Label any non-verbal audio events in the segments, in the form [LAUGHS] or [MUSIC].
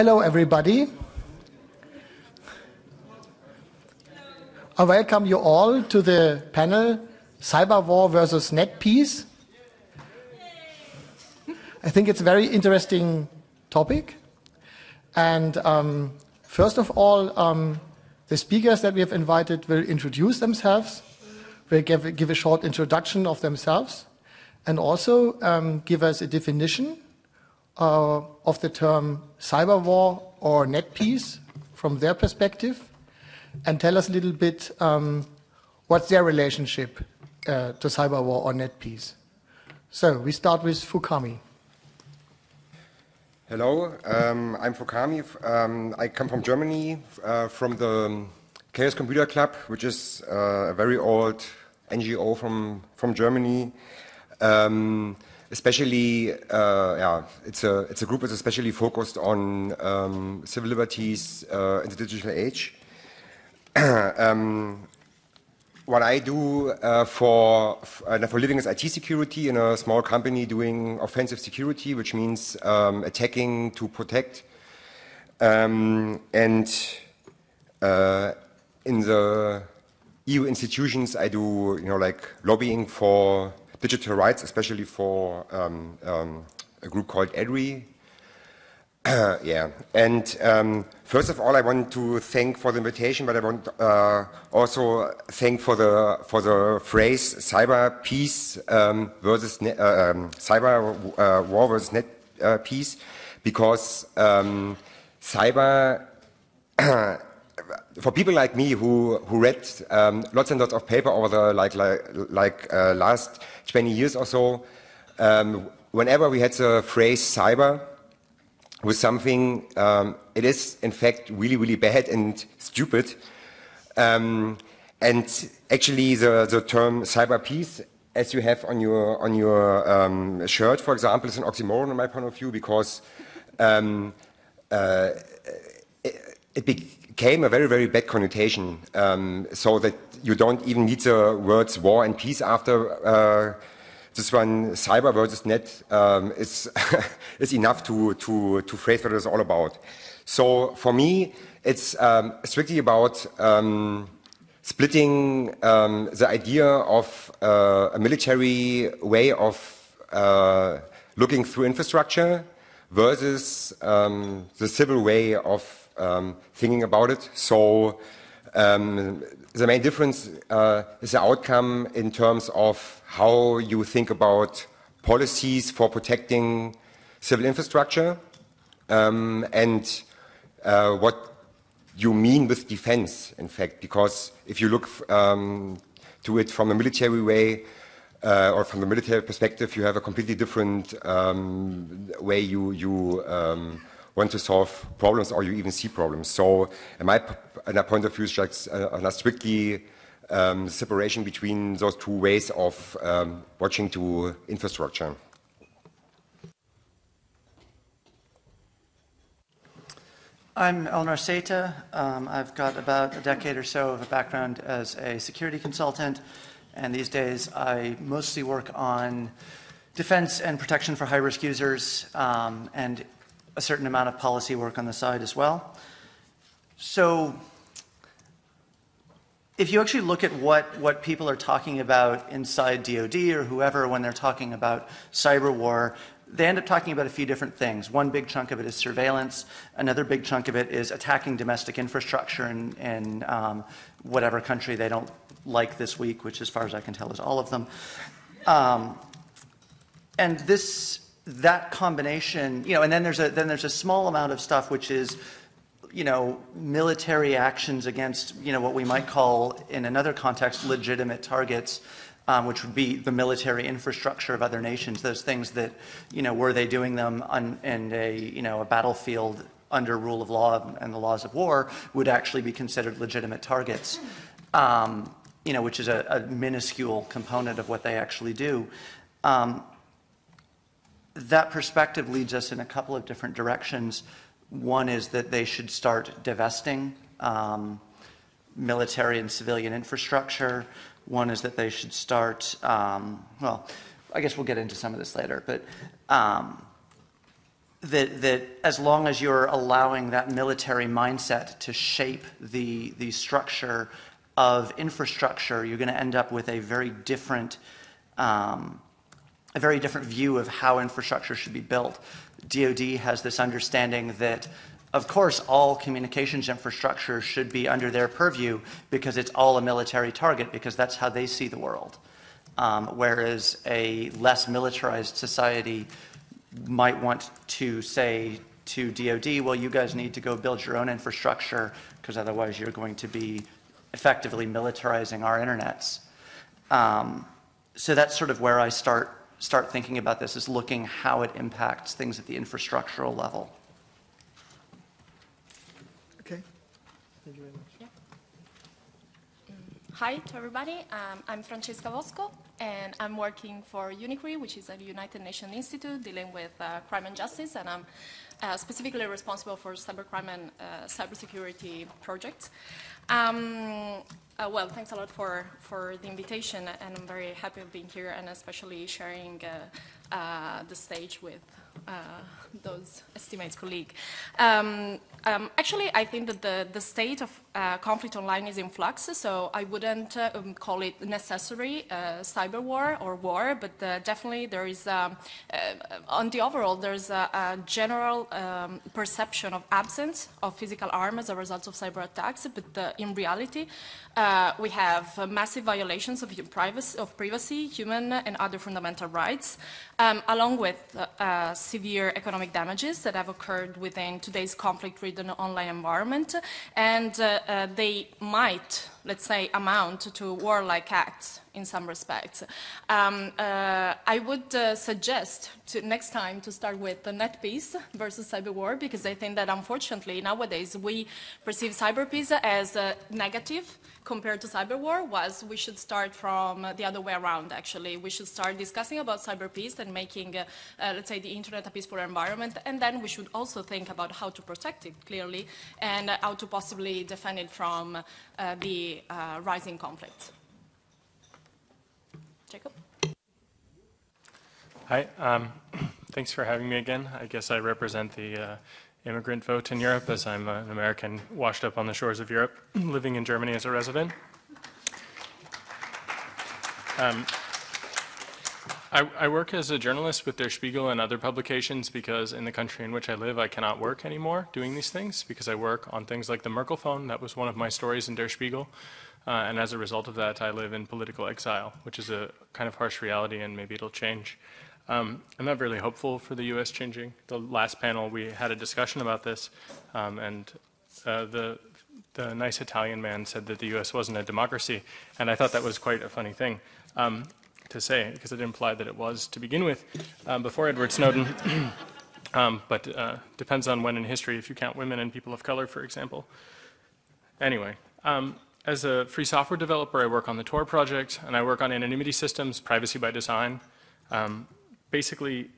Hello, everybody. I welcome you all to the panel Cyber War versus Net Peace. I think it's a very interesting topic. And um, first of all, um, the speakers that we have invited will introduce themselves, will give, give a short introduction of themselves, and also um, give us a definition uh, of the term cyber war or net peace from their perspective and tell us a little bit um, what's their relationship uh, to cyber war or net peace. So we start with Fukami. Hello, um, I'm Fukami. Um, I come from Germany, uh, from the Chaos Computer Club, which is uh, a very old NGO from, from Germany. Um, especially, uh, yeah, it's a, it's a group that's especially focused on um, civil liberties uh, in the digital age. [CLEARS THROAT] um, what I do uh, for, uh, for living is IT security in a small company doing offensive security, which means um, attacking to protect. Um, and uh, in the EU institutions, I do, you know, like lobbying for digital rights, especially for um, um, a group called EDRI. [CLEARS THROAT] yeah, and um, first of all, I want to thank for the invitation, but I want uh, also thank for the for the phrase cyber peace um, versus uh, um, cyber uh, war versus net uh, peace, because um, cyber [CLEARS THROAT] for people like me who, who read um, lots and lots of paper over the like, like, like uh, last 20 years or so, um, whenever we had the phrase cyber with something, um, it is in fact really, really bad and stupid. Um, and actually the, the term cyber peace, as you have on your, on your um, shirt, for example, is an oxymoron in my point of view because um, uh, it, it became a very, very bad connotation, um, so that you don't even need the words war and peace after uh, this one, cyber versus net, um, is, [LAUGHS] is enough to, to, to phrase what it's all about. So for me, it's um, strictly about um, splitting um, the idea of uh, a military way of uh, looking through infrastructure versus um, the civil way of um, thinking about it. So um, the main difference uh, is the outcome in terms of how you think about policies for protecting civil infrastructure um, and uh, what you mean with defense, in fact, because if you look um, to it from a military way, uh, or from the military perspective, you have a completely different um, way you, you um, want to solve problems or you even see problems. So in my, in my point of view, it's uh, a strictly um, separation between those two ways of um, watching to infrastructure. I'm Eleanor Saitta. Um, I've got about a decade or so of a background as a security consultant, and these days I mostly work on defense and protection for high-risk users um, and a certain amount of policy work on the side as well. So if you actually look at what, what people are talking about inside DoD or whoever when they're talking about cyber war, they end up talking about a few different things. One big chunk of it is surveillance. Another big chunk of it is attacking domestic infrastructure in, in um, whatever country they don't like this week, which as far as I can tell is all of them. Um, and this that combination, you know, and then there's a then there's a small amount of stuff which is, you know, military actions against, you know, what we might call in another context legitimate targets, um, which would be the military infrastructure of other nations. Those things that, you know, were they doing them on in a you know a battlefield under rule of law and the laws of war would actually be considered legitimate targets. Um, you know, which is a, a, minuscule component of what they actually do. Um, that perspective leads us in a couple of different directions. One is that they should start divesting um, military and civilian infrastructure. One is that they should start, um, well, I guess we'll get into some of this later, but um, that, that as long as you're allowing that military mindset to shape the, the structure of infrastructure, you're going to end up with a very different, um, a very different view of how infrastructure should be built. DoD has this understanding that, of course, all communications infrastructure should be under their purview because it's all a military target, because that's how they see the world. Um, whereas a less militarized society might want to say to DoD, well, you guys need to go build your own infrastructure because otherwise you're going to be effectively militarizing our internets. Um, so that's sort of where I start start thinking about this is looking how it impacts things at the infrastructural level. Okay. Thank you very much. Hi to everybody. Um, I'm Francesca Bosco, and I'm working for UNICRI, which is a United Nations institute dealing with uh, crime and justice, and I'm uh, specifically responsible for cybercrime and uh, cybersecurity projects. Um, uh, well, thanks a lot for, for the invitation, and I'm very happy of being here, and especially sharing uh, uh, the stage with those estimates colleague. Um, um, actually, I think that the, the state of uh, conflict online is in flux, so I wouldn't uh, um, call it necessary uh, cyber war or war, but uh, definitely there is, um, uh, on the overall, there's a, a general um, perception of absence of physical harm as a result of cyber attacks, but uh, in reality, we have massive violations of privacy, of privacy, human and other fundamental rights, um, along with severe economic damages that have occurred within today's conflict-ridden online environment, and uh, uh, they might, let's say, amount to warlike acts in some respects. Um, uh, I would uh, suggest to next time to start with the net peace versus cyber war because I think that unfortunately nowadays we perceive cyber peace as uh, negative compared to cyber war was we should start from the other way around actually. We should start discussing about cyber peace and making, uh, uh, let's say, the internet a peaceful environment and then we should also think about how to protect it clearly and how to possibly defend it from uh, the rising conflict. Jacob? Hi, um, [CLEARS THROAT] thanks for having me again. I guess I represent the uh, immigrant vote in Europe as I'm an American washed up on the shores of Europe, [CLEARS THROAT] living in Germany as a resident. Um, I, I, work as a journalist with Der Spiegel and other publications because in the country in which I live, I cannot work anymore doing these things because I work on things like the Merkel phone. That was one of my stories in Der Spiegel. Uh, and as a result of that, I live in political exile, which is a kind of harsh reality, and maybe it'll change. Um, I'm not really hopeful for the U.S. changing. The last panel, we had a discussion about this, um, and uh, the, the nice Italian man said that the U.S. wasn't a democracy, and I thought that was quite a funny thing um, to say, because it implied that it was to begin with, um, before Edward Snowden. [CLEARS THROAT] Um, but uh, depends on when in history, if you count women and people of color, for example. Anyway, um, as a free software developer, I work on the Tor project, and I work on anonymity systems, privacy by design. Um, basically,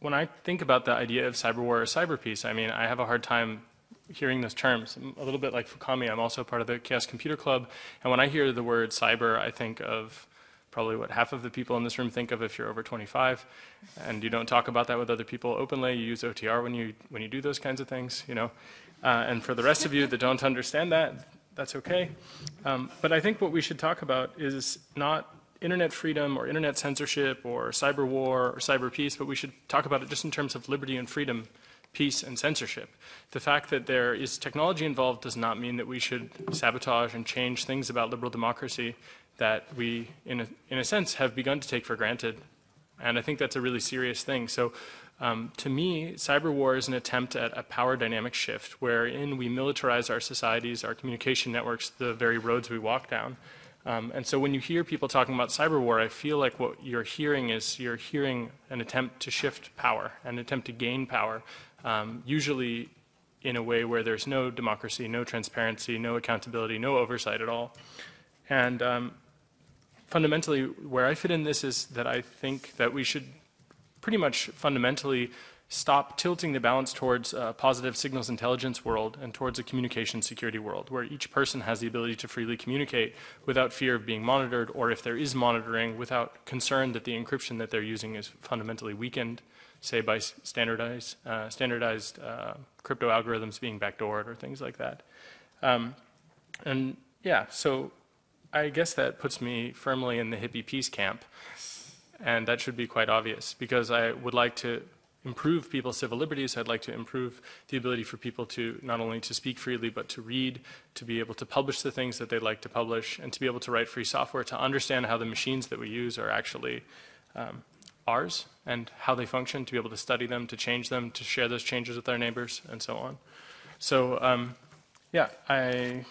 when I think about the idea of cyber war or cyber peace, I mean, I have a hard time hearing those terms. A little bit like Fukami, I'm also part of the Chaos Computer Club, and when I hear the word cyber, I think of probably what half of the people in this room think of if you're over 25, and you don't talk about that with other people openly. You use OTR when you when you do those kinds of things, you know. Uh, and for the rest of you that don't understand that, that's okay. Um, but I think what we should talk about is not internet freedom or internet censorship or cyber war or cyber peace, but we should talk about it just in terms of liberty and freedom, peace and censorship. The fact that there is technology involved does not mean that we should sabotage and change things about liberal democracy that we, in a, in a sense, have begun to take for granted. And I think that's a really serious thing. So um, to me, cyber war is an attempt at a power dynamic shift wherein we militarize our societies, our communication networks, the very roads we walk down. Um, and so when you hear people talking about cyber war, I feel like what you're hearing is you're hearing an attempt to shift power, an attempt to gain power, um, usually in a way where there's no democracy, no transparency, no accountability, no oversight at all. And um, fundamentally, where I fit in this is that I think that we should pretty much fundamentally stop tilting the balance towards a positive signals intelligence world and towards a communication security world where each person has the ability to freely communicate without fear of being monitored or if there is monitoring without concern that the encryption that they're using is fundamentally weakened say by standardized, uh, standardized uh, crypto algorithms being backdoored or things like that. Um, and yeah, so I guess that puts me firmly in the hippie peace camp. And that should be quite obvious because I would like to improve people's civil liberties. I'd like to improve the ability for people to not only to speak freely, but to read, to be able to publish the things that they'd like to publish, and to be able to write free software, to understand how the machines that we use are actually um, ours and how they function, to be able to study them, to change them, to share those changes with our neighbors, and so on. So um, yeah, I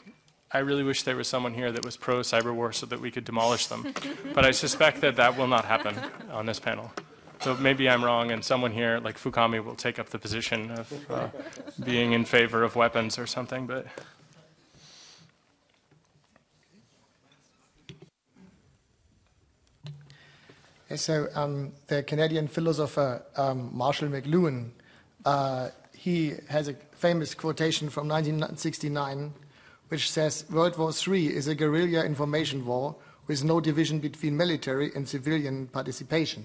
I really wish there was someone here that was pro cyber war so that we could demolish them. but I suspect that that will not happen on this panel. So maybe I'm wrong, and someone here, like Fukami, will take up the position of uh, being in favor of weapons or something. But So um, the Canadian philosopher um, Marshall McLuhan, uh, he has a famous quotation from 1969 which says World War III is a guerrilla information war with no division between military and civilian participation.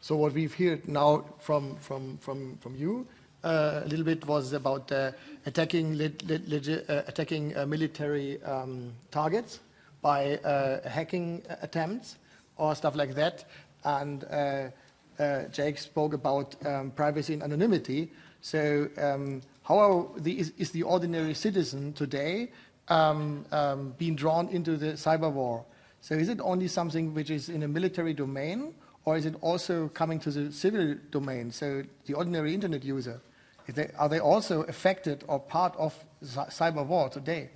So what we've heard now from, from, from, from you uh, a little bit was about uh, attacking, uh, attacking uh, military um, targets by uh, hacking attempts or stuff like that. And uh, Jake spoke about um, privacy and anonymity. So um, how the, is, is the ordinary citizen today um, um, being drawn into the cyber war. So is it only something which is in a military domain, or is it also coming to the civil domain? So the ordinary internet user, they, are they also affected or part of cyber war today?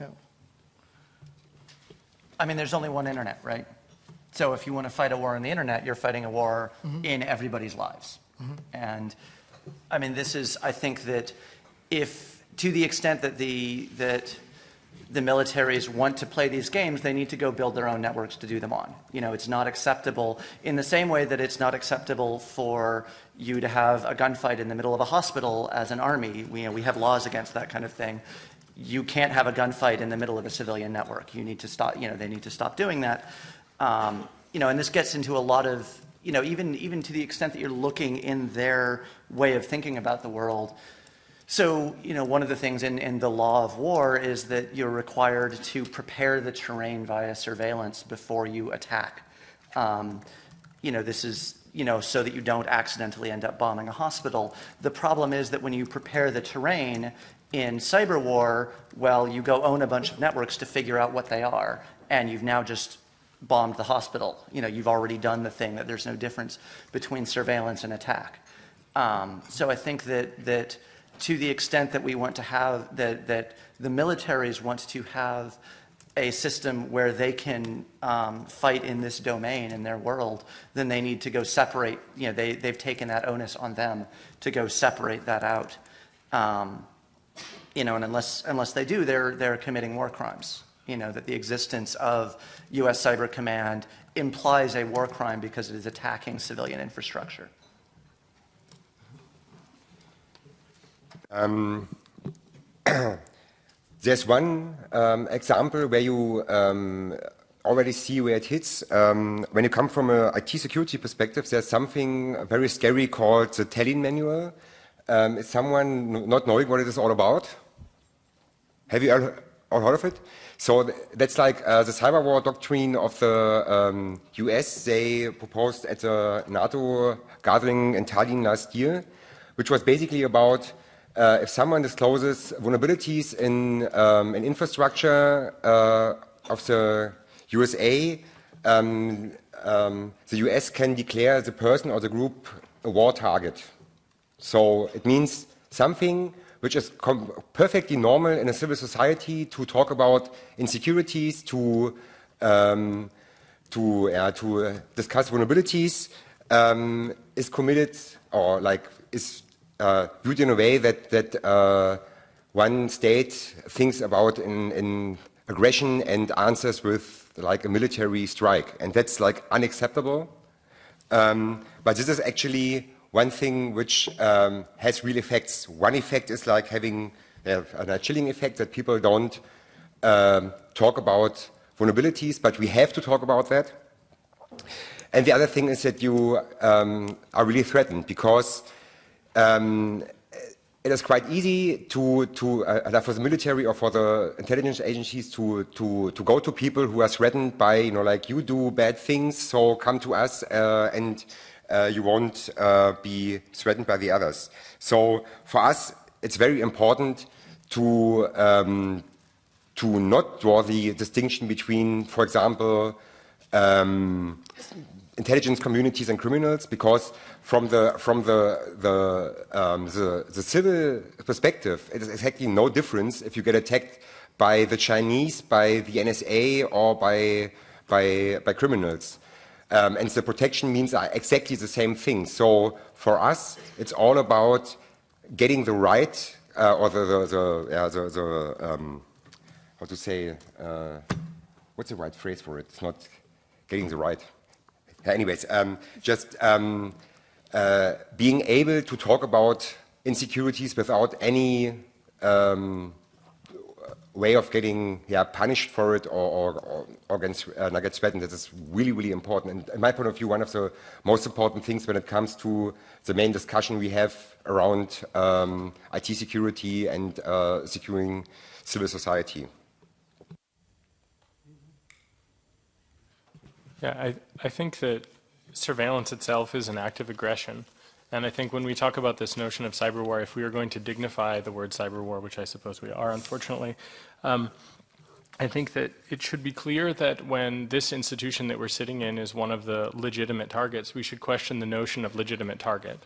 Yeah. I mean, there's only one internet, right? So if you want to fight a war on the internet, you're fighting a war mm -hmm. in everybody's lives. Mm -hmm. And I mean, this is, I think that if to the extent that the, that the militaries want to play these games, they need to go build their own networks to do them on. You know, it's not acceptable in the same way that it's not acceptable for you to have a gunfight in the middle of a hospital as an army. We, you know, we have laws against that kind of thing. You can't have a gunfight in the middle of a civilian network. You need to stop, you know, they need to stop doing that. Um, you know, and this gets into a lot of, you know, even, even to the extent that you're looking in their way of thinking about the world, so, you know, one of the things in, in the law of war is that you're required to prepare the terrain via surveillance before you attack. Um, you know, this is, you know, so that you don't accidentally end up bombing a hospital. The problem is that when you prepare the terrain in cyber war, well, you go own a bunch of networks to figure out what they are, and you've now just bombed the hospital. You know, you've already done the thing that there's no difference between surveillance and attack. Um, so I think that, that to the extent that we want to have, that, that the militaries want to have a system where they can um, fight in this domain in their world, then they need to go separate, you know, they, they've taken that onus on them to go separate that out. Um, you know, and unless, unless they do, they're, they're committing war crimes. You know, that the existence of U.S. Cyber Command implies a war crime because it is attacking civilian infrastructure. Um, [CLEARS THROAT] there's one um, example where you um, already see where it hits. Um, when you come from an IT security perspective, there's something very scary called the Tallinn manual. Um, is someone not knowing what it is all about? Have you all heard of it? So that's like uh, the cyber war doctrine of the US. Um, they proposed at the NATO gathering in Tallinn last year, which was basically about uh, if someone discloses vulnerabilities in um, an infrastructure uh, of the USA, um, um, the US can declare the person or the group a war target. So it means something which is perfectly normal in a civil society to talk about insecurities, to um, to uh, to discuss vulnerabilities, um, is committed or like is uh, viewed in a way that, that uh, one state thinks about in, in, aggression and answers with like a military strike. And that's like unacceptable. Um, but this is actually one thing which um, has real effects. One effect is like having uh, a chilling effect that people don't um, talk about vulnerabilities, but we have to talk about that. and the other thing is that you um, are really threatened because um, it is quite easy to, to uh, for the military or for the intelligence agencies to, to, to go to people who are threatened by, you know, like you do bad things, so come to us uh, and uh, you won't uh, be threatened by the others. So for us, it's very important to, um, to not draw the distinction between, for example, um, intelligence communities and criminals because from the from the the, um, the, the civil perspective, it is exactly no difference if you get attacked by the Chinese, by the NSA, or by by by criminals. Um, and the protection means are exactly the same thing. So for us, it's all about getting the right uh, or the the, the, yeah, the, the um, how to say uh, what's the right phrase for it? It's not getting the right anyways, um, just um, being able to talk about insecurities without any um, way of getting yeah, punished for it or, or, or against, uh, get threatened, that is really, really important. And in my point of view, one of the most important things when it comes to the main discussion we have around um, IT security and uh, securing civil society. Yeah, I, I think that surveillance itself is an act of aggression. And I think when we talk about this notion of cyber war, if we are going to dignify the word cyber war, which I suppose we are, unfortunately, um, I think that it should be clear that when this institution that we're sitting in is one of the legitimate targets, we should question the notion of legitimate target.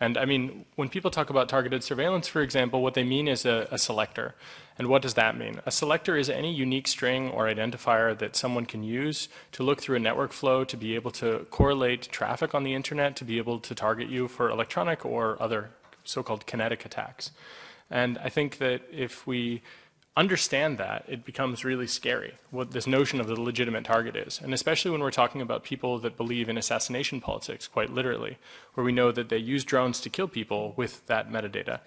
And I mean, when people talk about targeted surveillance, for example, what they mean is a, a, selector. And what does that mean? A selector is any unique string or identifier that someone can use to look through a network flow to be able to correlate traffic on the internet, to be able to target you for electronic or other so-called kinetic attacks. And I think that if we understand that, it becomes really scary what this notion of the legitimate target is. And especially when we're talking about people that believe in assassination politics, quite literally, where we know that they use drones to kill people with that metadata.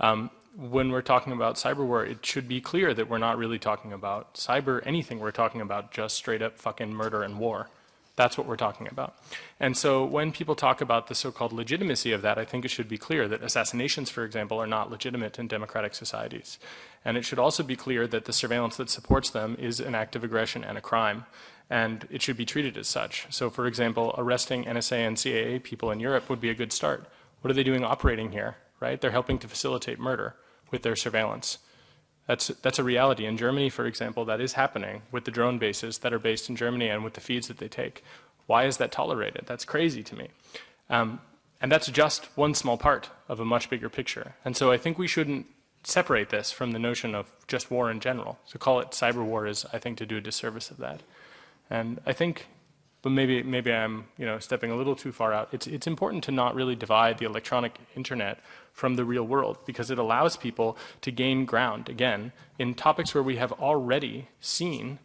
Um, when we're talking about cyber war, it should be clear that we're not really talking about cyber anything. We're talking about just straight up fucking murder and war. That's what we're talking about. And so when people talk about the so-called legitimacy of that, I think it should be clear that assassinations, for example, are not legitimate in democratic societies. And it should also be clear that the surveillance that supports them is an act of aggression and a crime. And it should be treated as such. So for example, arresting NSA and CIA people in Europe would be a good start. What are they doing operating here, right? They're helping to facilitate murder with their surveillance. That's, that's a reality. In Germany, for example, that is happening with the drone bases that are based in Germany and with the feeds that they take. Why is that tolerated? That's crazy to me. Um, and that's just one small part of a much bigger picture. And so I think we shouldn't separate this from the notion of just war in general. To call it cyber war is, I think, to do a disservice of that. And I think but maybe maybe I'm you know stepping a little too far out. It's it's important to not really divide the electronic internet from the real world because it allows people to gain ground again in topics where we have already seen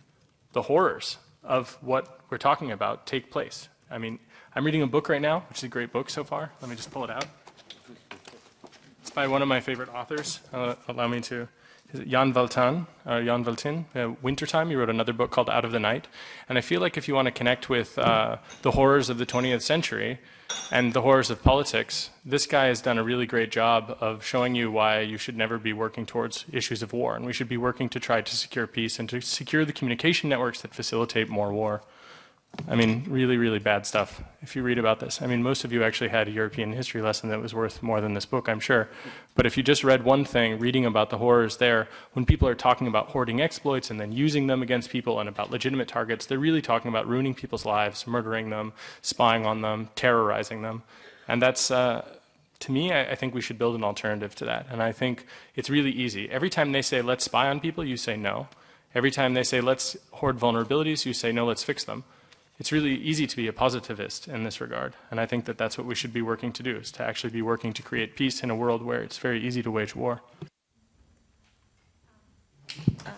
the horrors of what we're talking about take place. I mean, I'm reading a book right now, which is a great book so far. Let me just pull it out. It's by one of my favorite authors. Uh, allow me to Jan Valtan, uh, Jan Valtin, uh, Wintertime. He wrote another book called Out of the Night. And I feel like if you want to connect with uh, the horrors of the 20th century and the horrors of politics, this guy has done a really great job of showing you why you should never be working towards issues of war. And we should be working to try to secure peace and to secure the communication networks that facilitate more war. I mean, really, really bad stuff if you read about this. I mean, most of you actually had a European history lesson that was worth more than this book, I'm sure. But if you just read one thing, reading about the horrors there, when people are talking about hoarding exploits and then using them against people and about legitimate targets, they're really talking about ruining people's lives, murdering them, spying on them, terrorizing them. And that's, uh, to me, I, I think we should build an alternative to that. And I think it's really easy. Every time they say, let's spy on people, you say no. Every time they say, let's hoard vulnerabilities, you say, no, let's fix them it's really easy to be a positivist in this regard. And I think that that's what we should be working to do, is to actually be working to create peace in a world where it's very easy to wage war. Uh,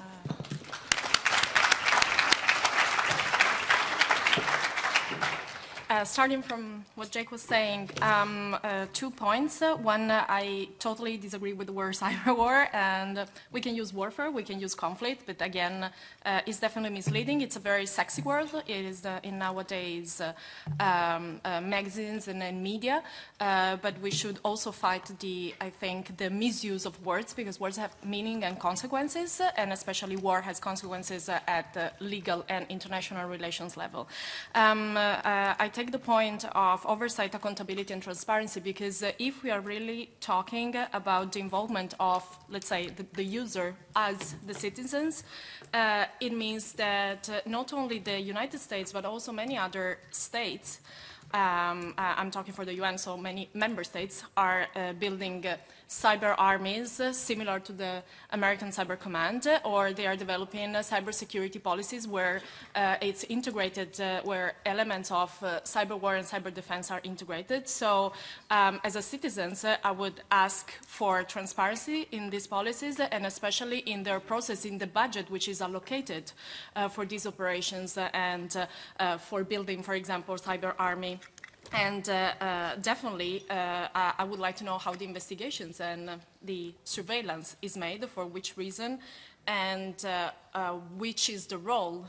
uh, starting from what Jake was saying, um, uh, two points. One, I totally disagree with the word [LAUGHS] cyber war, and we can use warfare, we can use conflict, but again, uh, it's definitely misleading. It's a very sexy word. It is uh, in nowadays um, magazines and, and media, but we should also fight the, I think, the misuse of words because words have meaning and consequences, and especially war has consequences at the legal and international relations level. Um, I take the point of oversight, accountability, and transparency because uh, if we are really talking about the involvement of, let's say, the, the user as the citizens, uh, it means that uh, not only the United States, but also many other states um, uh, I'm talking for the UN, so many member states are building cyber armies uh, similar to the American Cyber Command, or they are developing uh, cyber security policies where uh, it's integrated, where elements of cyber war and cyber defense are integrated. So um, as a citizen, I would ask for transparency in these policies and especially in their process in the budget which is allocated for these operations and for building, for example, cyber army and uh, uh, definitely, uh, I would like to know how the investigations and the surveillance is made, for which reason, and which is the role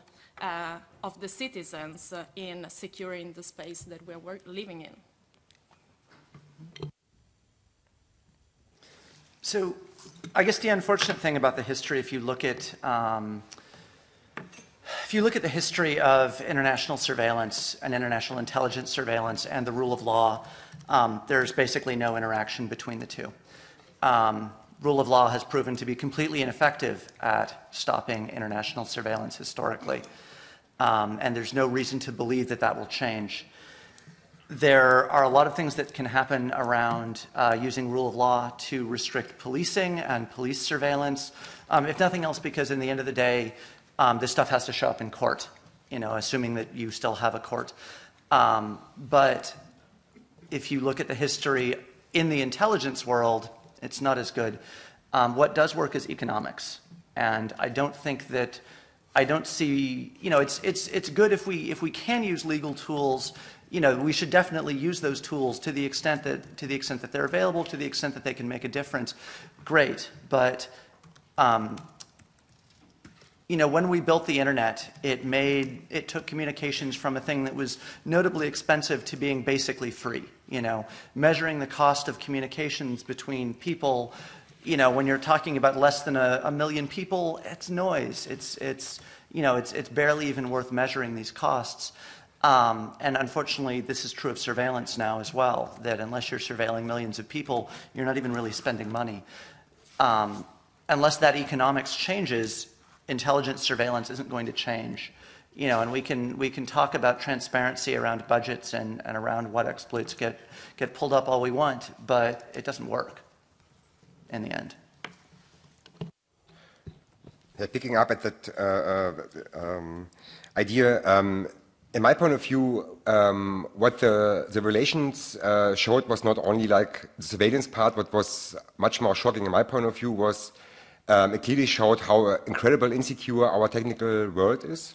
of the citizens in securing the space that we're living in. So I guess the unfortunate thing about the history, if you look at um, if you look at the history of international surveillance and international intelligence surveillance and the rule of law, um, there's basically no interaction between the two. Um, rule of law has proven to be completely ineffective at stopping international surveillance historically. Um, and there's no reason to believe that that will change. There are a lot of things that can happen around uh, using rule of law to restrict policing and police surveillance, um, if nothing else because in the end of the day, um, this stuff has to show up in court, you know, assuming that you still have a court. Um, but if you look at the history in the intelligence world, it's not as good. Um, what does work is economics. And I don't think that, I don't see, you know, it's, it's, it's good if we, if we can use legal tools, you know, we should definitely use those tools to the extent that, to the extent that they're available, to the extent that they can make a difference. Great, but um, you know, when we built the internet, it made, it took communications from a thing that was notably expensive to being basically free, you know, measuring the cost of communications between people, you know, when you're talking about less than a, a million people, it's noise. It's, it's, you know, it's, it's barely even worth measuring these costs. Um, and unfortunately, this is true of surveillance now as well, that unless you're surveilling millions of people, you're not even really spending money. Um, unless that economics changes, intelligence surveillance isn't going to change. You know, and we can, we can talk about transparency around budgets and, and around what exploits get, get pulled up all we want, but it doesn't work in the end. Yeah, picking up at that uh, uh, um, idea, um, in my point of view, um, what the, the relations uh, showed was not only like the surveillance part, what was much more shocking in my point of view was um, it clearly showed how uh, incredible insecure our technical world is.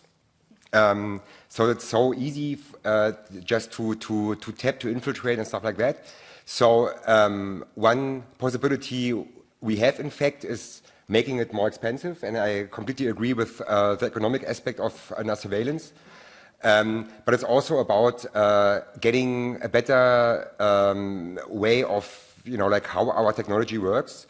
Um, so it's so easy uh, just to, to, to tap, to infiltrate and stuff like that. So um, one possibility we have, in fact, is making it more expensive, and I completely agree with uh, the economic aspect of uh, surveillance. Um, but it's also about uh, getting a better um, way of, you know, like how our technology works.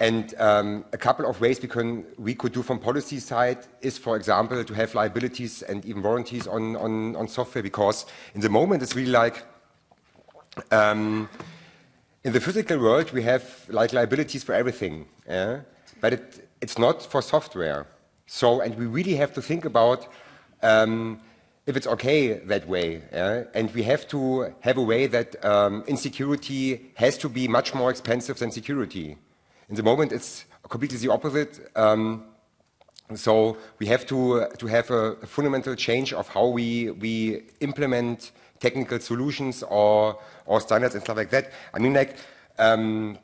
And um, a couple of ways we, can, we could do from policy side is, for example, to have liabilities and even warranties on, on, on software, because in the moment it's really like, um, in the physical world we have like liabilities for everything, yeah? but it, it's not for software. So, and we really have to think about um, if it's okay that way. Yeah? And we have to have a way that um, insecurity has to be much more expensive than security. In the moment, it's completely the opposite. Um, so we have to, to have a, a, fundamental change of how we, we implement technical solutions or, or standards and stuff like that. I mean, like, um,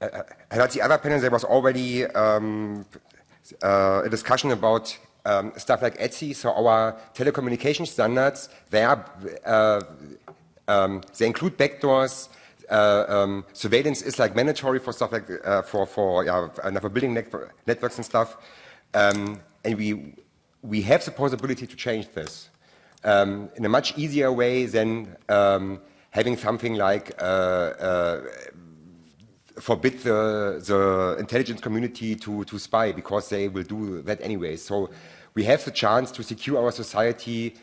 at the other panel, there was already um, uh, a discussion about um, stuff like ETSI, so our telecommunication standards, they, are, uh, um, they include backdoors, um, surveillance is like mandatory for stuff like uh, for for yeah, for building networks and stuff, um, and we we have the possibility to change this um, in a much easier way than having something like uh, forbid the, the intelligence community to, to spy because they will do that anyway. So we have the chance to secure our society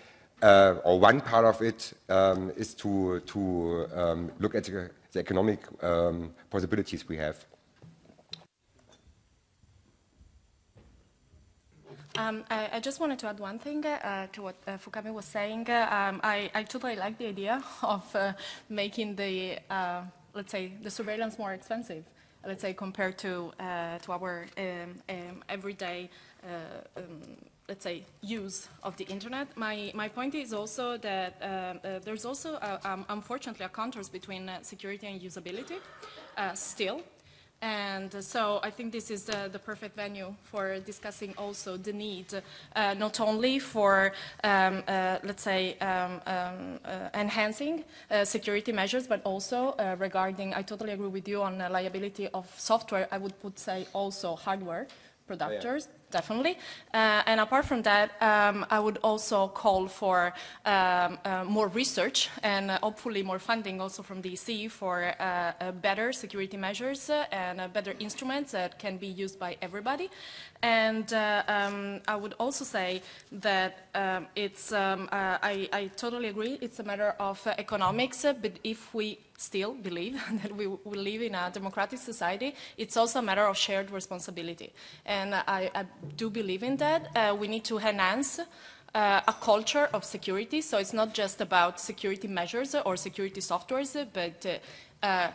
uh, or one part of it um, is to, to um, look at the, the economic um, possibilities we have. Um, I, I, just wanted to add one thing uh, to what uh, Fukami was saying. Um, I, I, totally like the idea of uh, making the, uh, let's say, the surveillance more expensive, let's say, compared to, uh, to our um, um everyday, uh, um, let's say, use of the internet. My, my point is also that there's also, um, unfortunately, a contrast between security and usability still. And so I think this is the, the perfect venue for discussing also the need uh, not only for, um, uh, let's say, um, um, uh, enhancing uh, security measures, but also uh, regarding, I totally agree with you on the liability of software, I would put say also hardware producers. Oh, yeah definitely. Uh, and apart from that, um, I would also call for um, uh, more research and uh, hopefully more funding also from DC for uh, uh, better security measures and better instruments that can be used by everybody. And um, I would also say that um, it's, um, I, I, totally agree, it's a matter of economics, but if we still believe [LAUGHS] that we, we live in a democratic society, it's also a matter of shared responsibility. And I, I do believe in that. Uh, we need to enhance uh, a culture of security. So it's not just about security measures or security softwares, but uh,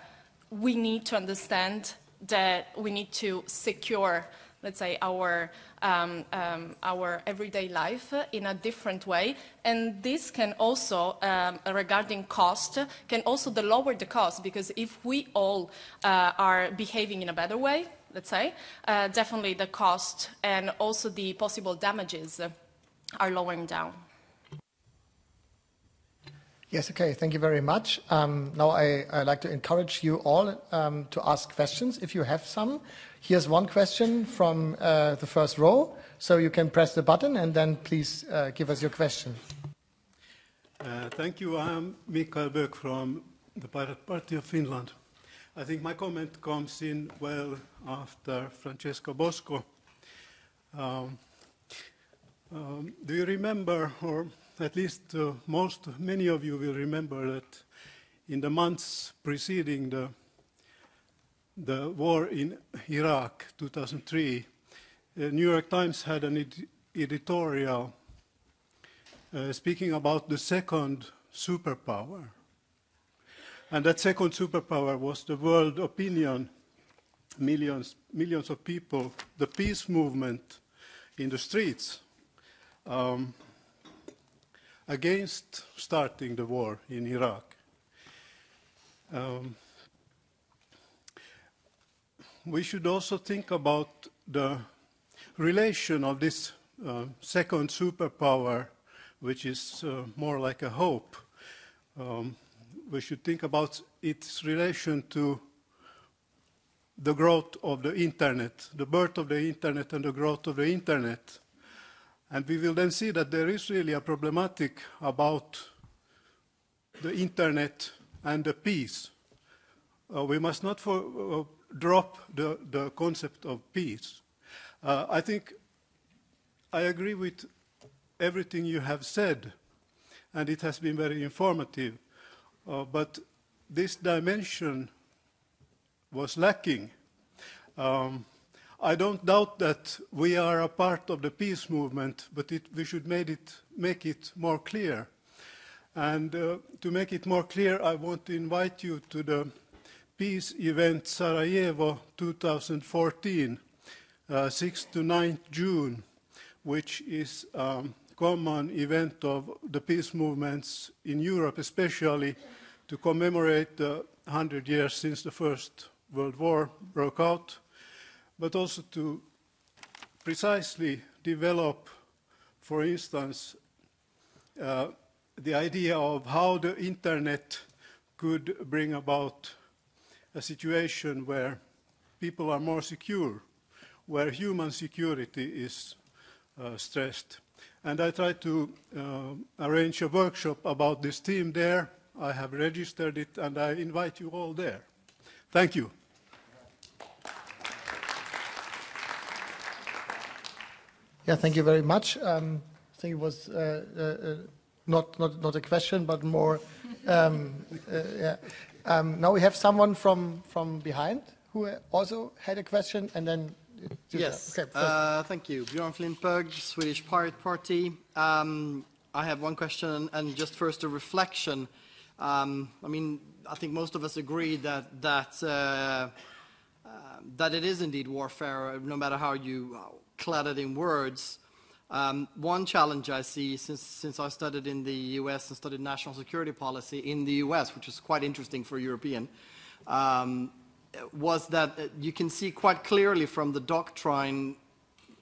we need to understand that we need to secure, let's say, our, um, um, our everyday life in a different way. And this can also, um, regarding cost, can also lower the cost because if we all uh, are behaving in a better way, let's say, uh, definitely the cost and also the possible damages are lowering down. Yes, okay, thank you very much. Um, now I, I like to encourage you all um, to ask questions if you have some. Here's one question from uh, the first row, so you can press the button and then please uh, give us your question. Uh, thank you. I'm Mikael Böök from the Pirate Party of Finland. I think my comment comes in well after Francesco Bosco. Um, um, do you remember, or at least uh, most, many of you will remember that in the months preceding the, the war in Iraq, 2003, the New York Times had an ed editorial uh, speaking about the second superpower. And that second superpower was the world opinion, millions, millions of people, the peace movement in the streets um, against starting the war in Iraq. Um, we should also think about the relation of this uh, second superpower, which is uh, more like a hope, um, we should think about its relation to the growth of the internet, the birth of the internet and the growth of the internet. And we will then see that there is really a problematic about the internet and the peace. Uh, we must not for, uh, drop the, the concept of peace. Uh, I think I agree with everything you have said, and it has been very informative. Uh, but this dimension was lacking. Um, I don't doubt that we are a part of the peace movement, but it, we should it, make it more clear. And uh, to make it more clear, I want to invite you to the peace event Sarajevo 2014, uh, 6th to 9th June, which is um, common event of the peace movements in Europe, especially to commemorate the 100 years since the First World War broke out, but also to precisely develop for instance, uh, the idea of how the internet could bring about a situation where people are more secure, where human security is uh, stressed. And I tried to uh, arrange a workshop about this theme there. I have registered it and I invite you all there. Thank you. Yeah, thank you very much. Um, I think it was uh, uh, uh, not, not, not a question, but more, um, uh, yeah. Um, now we have someone from, from behind who also had a question, and then... Yes, okay, uh, thank you. Björn Flintberg, Swedish Pirate Party. Um, I have one question, and just first a reflection. Um, I mean, I think most of us agree that, that, uh, uh, that it is indeed warfare, no matter how you clad it in words. Um, one challenge I see since, since I studied in the US and studied national security policy in the US, which is quite interesting for a European, um, was that uh, you can see quite clearly from the doctrine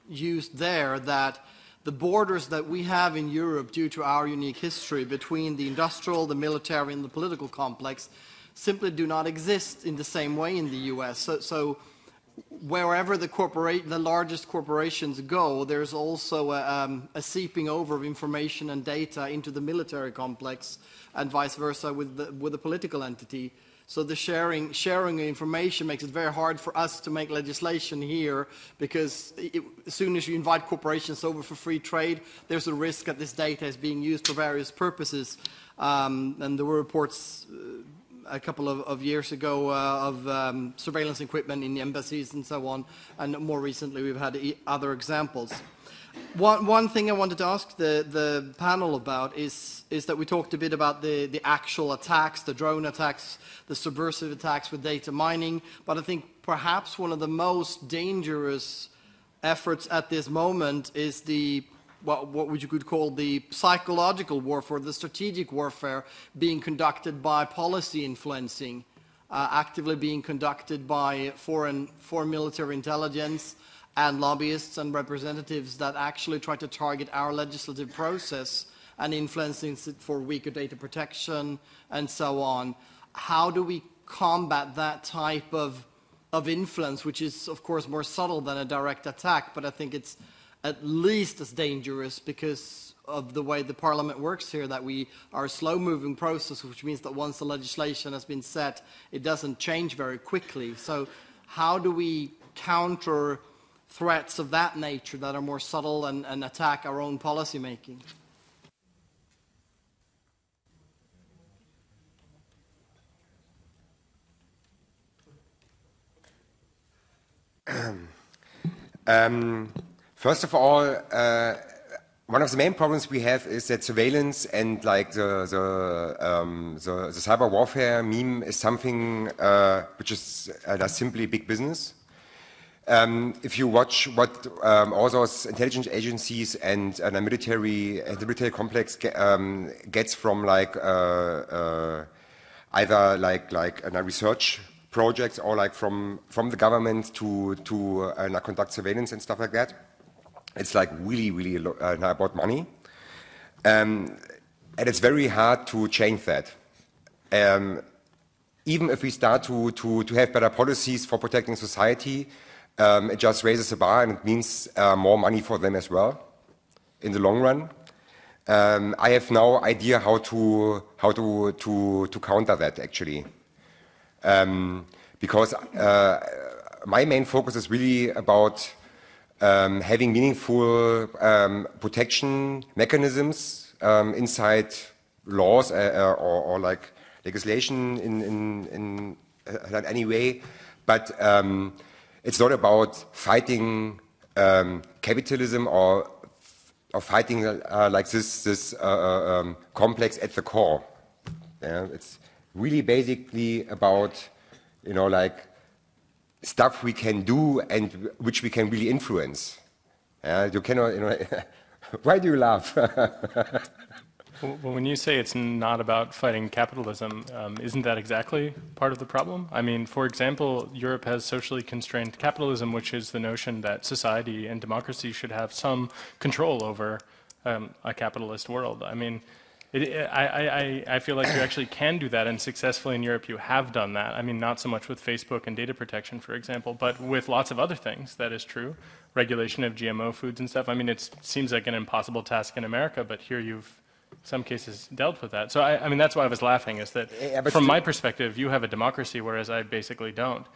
used there that the borders that we have in Europe due to our unique history between the industrial, the military, and the political complex simply do not exist in the same way in the US. So, so wherever the, the largest corporations go, there's also a, um, a, seeping over of information and data into the military complex and vice versa with the, with the political entity. So the sharing, sharing of information makes it very hard for us to make legislation here because it, as soon as you invite corporations over for free trade, there's a risk that this data is being used for various purposes. Um, and there were reports uh, a couple of, of years ago uh, of um, surveillance equipment in embassies and so on, and more recently we've had e other examples. One, one thing I wanted to ask the, the panel about is, is that we talked a bit about the, the actual attacks, the drone attacks, the subversive attacks with data mining, but I think perhaps one of the most dangerous efforts at this moment is the what, what you could call the psychological warfare, the strategic warfare being conducted by policy influencing, uh, actively being conducted by foreign, foreign military intelligence and lobbyists and representatives that actually try to target our legislative process and influencing it for weaker data protection and so on. How do we combat that type of, of influence, which is, of course, more subtle than a direct attack, but I think it's at least as dangerous because of the way the parliament works here, that we are a slow-moving process, which means that once the legislation has been set, it doesn't change very quickly. So how do we counter threats of that nature that are more subtle and, and attack our own policy making? [CLEARS THROAT] um, First of all, uh, one of the main problems we have is that surveillance and like the the, um, the, the cyber warfare meme is something uh, which is uh, simply big business. Um, if you watch what um, all those intelligence agencies and uh, the military, uh, the military complex ge um, gets from like uh, uh, either like like research projects or like from from the government to to conduct surveillance and stuff like that it's like really, really uh, about money. Um, and it's very hard to change that. Um, even if we start to, to, to have better policies for protecting society, um, it just raises the bar and it means uh, more money for them as well in the long run. Um, I have no idea how to, how to, to, to counter that actually. Um, because uh, my main focus is really about um, having meaningful um, protection mechanisms um, inside laws uh, uh, or, or, like legislation in, in, in uh, any way, but um, it's not about fighting um, capitalism or, or fighting uh, like this, this uh, uh, um, complex at the core. Yeah? It's really basically about, you know, like stuff we can do and which we can really influence. Uh, you cannot, you know, [LAUGHS] why do you laugh? [LAUGHS] well, when you say it's not about fighting capitalism, um, isn't that exactly part of the problem? I mean, for example, Europe has socially constrained capitalism, which is the notion that society and democracy should have some control over um, a capitalist world. I mean, it, I, I, I feel like you actually can do that, and successfully in Europe you have done that. I mean, not so much with Facebook and data protection, for example, but with lots of other things, that is true. Regulation of GMO foods and stuff. I mean, it seems like an impossible task in America, but here you've, some cases, dealt with that. So, I, I mean, that's why I was laughing, is that Yeah, from my perspective, you have a democracy, whereas I basically don't.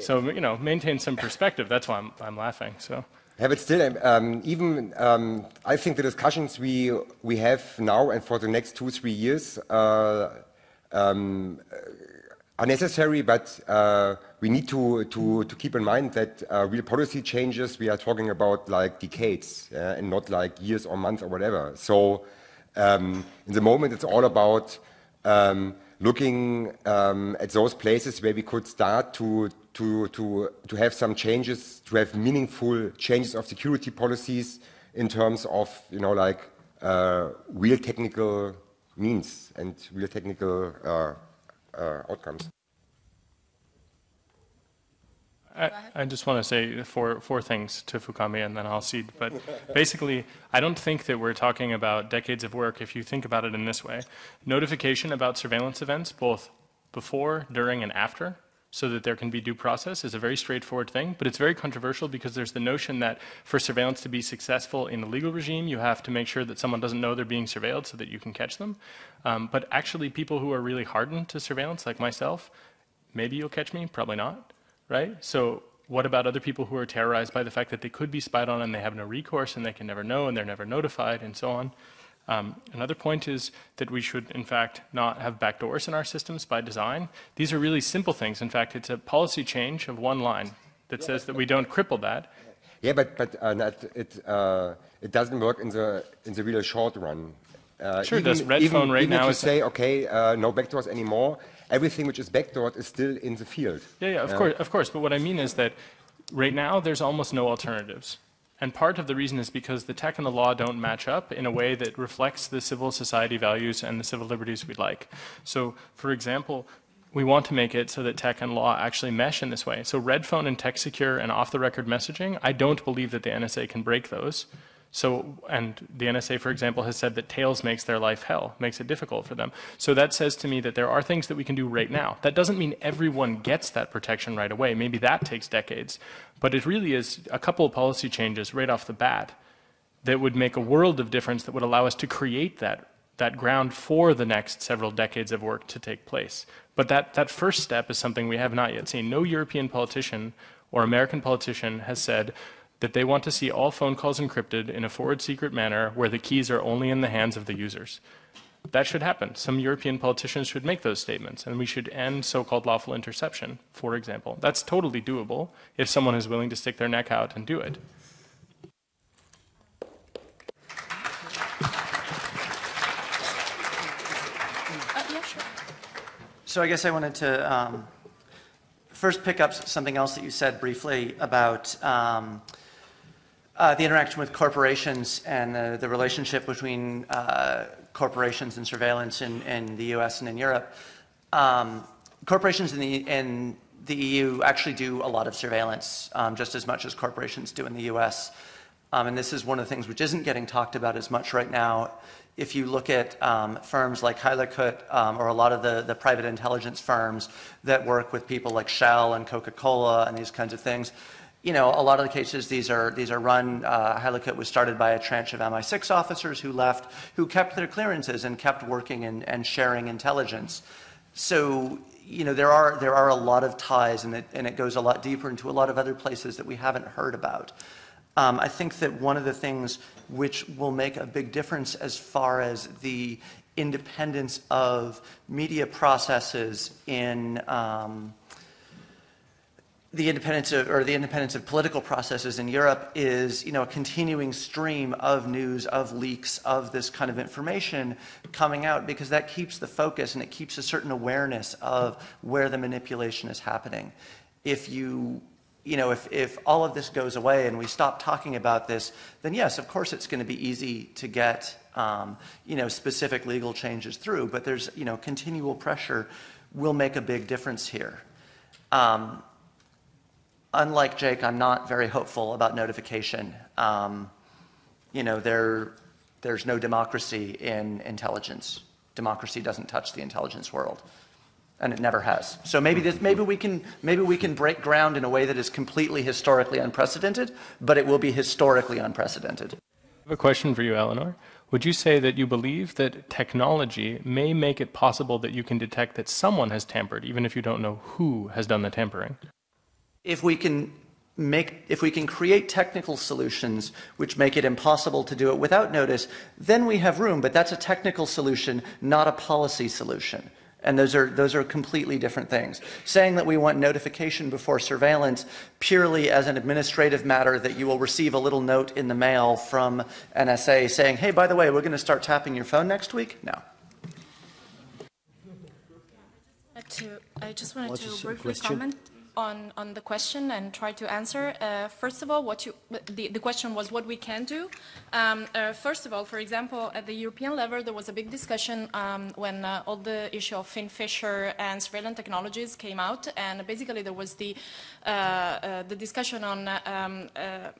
So, you know, maintain some perspective. That's why I'm, I'm laughing, so. Yeah, but still, um, even um, I think the discussions we we have now and for the next two three years uh, um, are necessary. But uh, we need to to to keep in mind that uh, real policy changes we are talking about like decades yeah, and not like years or months or whatever. So um, in the moment, it's all about um, looking um, at those places where we could start to, to, to, to have some changes, to have meaningful changes of security policies in terms of, you know, like uh, real technical means and real technical uh, uh, outcomes. I, I just want to say four, four things to Fukami and then I'll cede. But [LAUGHS] basically, I don't think that we're talking about decades of work if you think about it in this way. Notification about surveillance events, both before, during, and after, so that there can be due process is a very straightforward thing, but it's very controversial because there's the notion that for surveillance to be successful in a legal regime, you have to make sure that someone doesn't know they're being surveilled so that you can catch them. Um, but actually, people who are really hardened to surveillance, like myself, maybe you'll catch me, probably not right? So what about other people who are terrorized by the fact that they could be spied on and they have no recourse and they can never know and they're never notified and so on? Um, another point is that we should, in fact, not have backdoors in our systems by design. These are really simple things. In fact, it's a policy change of one line that says that we don't cripple that. Yeah, but but uh, not, it uh, it doesn't work in the in the real short run. Uh, Sure even, does. Red even, phone right even now you is- say okay, uh, no backdoors anymore. Everything which is backdoored is still in the field. Yeah, yeah, of course, of course. But what I mean is that right now there's almost no alternatives. And part of the reason is because the tech and the law don't match up in a way that reflects the civil society values and the civil liberties we'd like. So, for example, we want to make it so that tech and law actually mesh in this way. So RedPhone and TextSecure and off the record messaging, I don't believe that the NSA can break those. So, and the NSA, for example, has said that Tails makes their life hell, makes it difficult for them. So that says to me that there are things that we can do right now. That doesn't mean everyone gets that protection right away. Maybe that takes decades. But it really is a couple of policy changes right off the bat that would make a world of difference that would allow us to create that, that ground for the next several decades of work to take place. But that, that first step is something we have not yet seen. No European politician or American politician has said, that they want to see all phone calls encrypted in a forward secret manner where the keys are only in the hands of the users. That should happen. Some European politicians should make those statements, and we should end so-called lawful interception, for example. That's totally doable if someone is willing to stick their neck out and do it. Uh, yeah, sure. So I guess I wanted to um, first pick up something else that you said briefly about um, uh, the interaction with corporations and the, the relationship between uh, corporations and surveillance in, in the US and in Europe. Um, corporations in the, in the EU actually do a lot of surveillance, um, just as much as corporations do in the US. Um, and this is one of the things which isn't getting talked about as much right now. If you look at um, firms like Hakluyt um, or a lot of the, the private intelligence firms that work with people like Shell and Coca-Cola and these kinds of things, you know, a lot of the cases these are these are run. Uh, was started by a tranche of MI6 officers who left, who kept their clearances and kept working and, and sharing intelligence. So you know there are there are a lot of ties, and it and it goes a lot deeper into a lot of other places that we haven't heard about. Um, I think that one of the things which will make a big difference as far as the independence of media processes in um, the independence of, or the independence of political processes in Europe is, you know, a continuing stream of news, of leaks, of this kind of information coming out because that keeps the focus and it keeps a certain awareness of where the manipulation is happening. If you, you know, if, if all of this goes away and we stop talking about this, then yes, of course it's going to be easy to get, um, you know, specific legal changes through, but there's, you know, continual pressure will make a big difference here. Um, unlike Jake, I'm not very hopeful about notification. Um, you know, there, there's no democracy in intelligence. Democracy doesn't touch the intelligence world. And it never has. So maybe, this, maybe, we can, maybe we can break ground in a way that is completely historically unprecedented, but it will be historically unprecedented. I have a question for you, Eleanor. Would you say that you believe that technology may make it possible that you can detect that someone has tampered, even if you don't know who has done the tampering? If we can make, if we can create technical solutions which make it impossible to do it without notice, then we have room, but that's a technical solution, not a policy solution. And those are, those are completely different things. Saying that we want notification before surveillance purely as an administrative matter that you will receive a little note in the mail from NSA saying, hey, by the way, we're going to start tapping your phone next week? No. To, I just wanted to briefly comment on, on the question and try to answer. Uh, first of all, what you, the, the question was what we can do. Um, uh, first of all, for example, at the European level, there was a big discussion um, when uh, all the issue of FinFisher and surveillance technologies came out, and basically there was the, uh, uh, the discussion on, um, uh,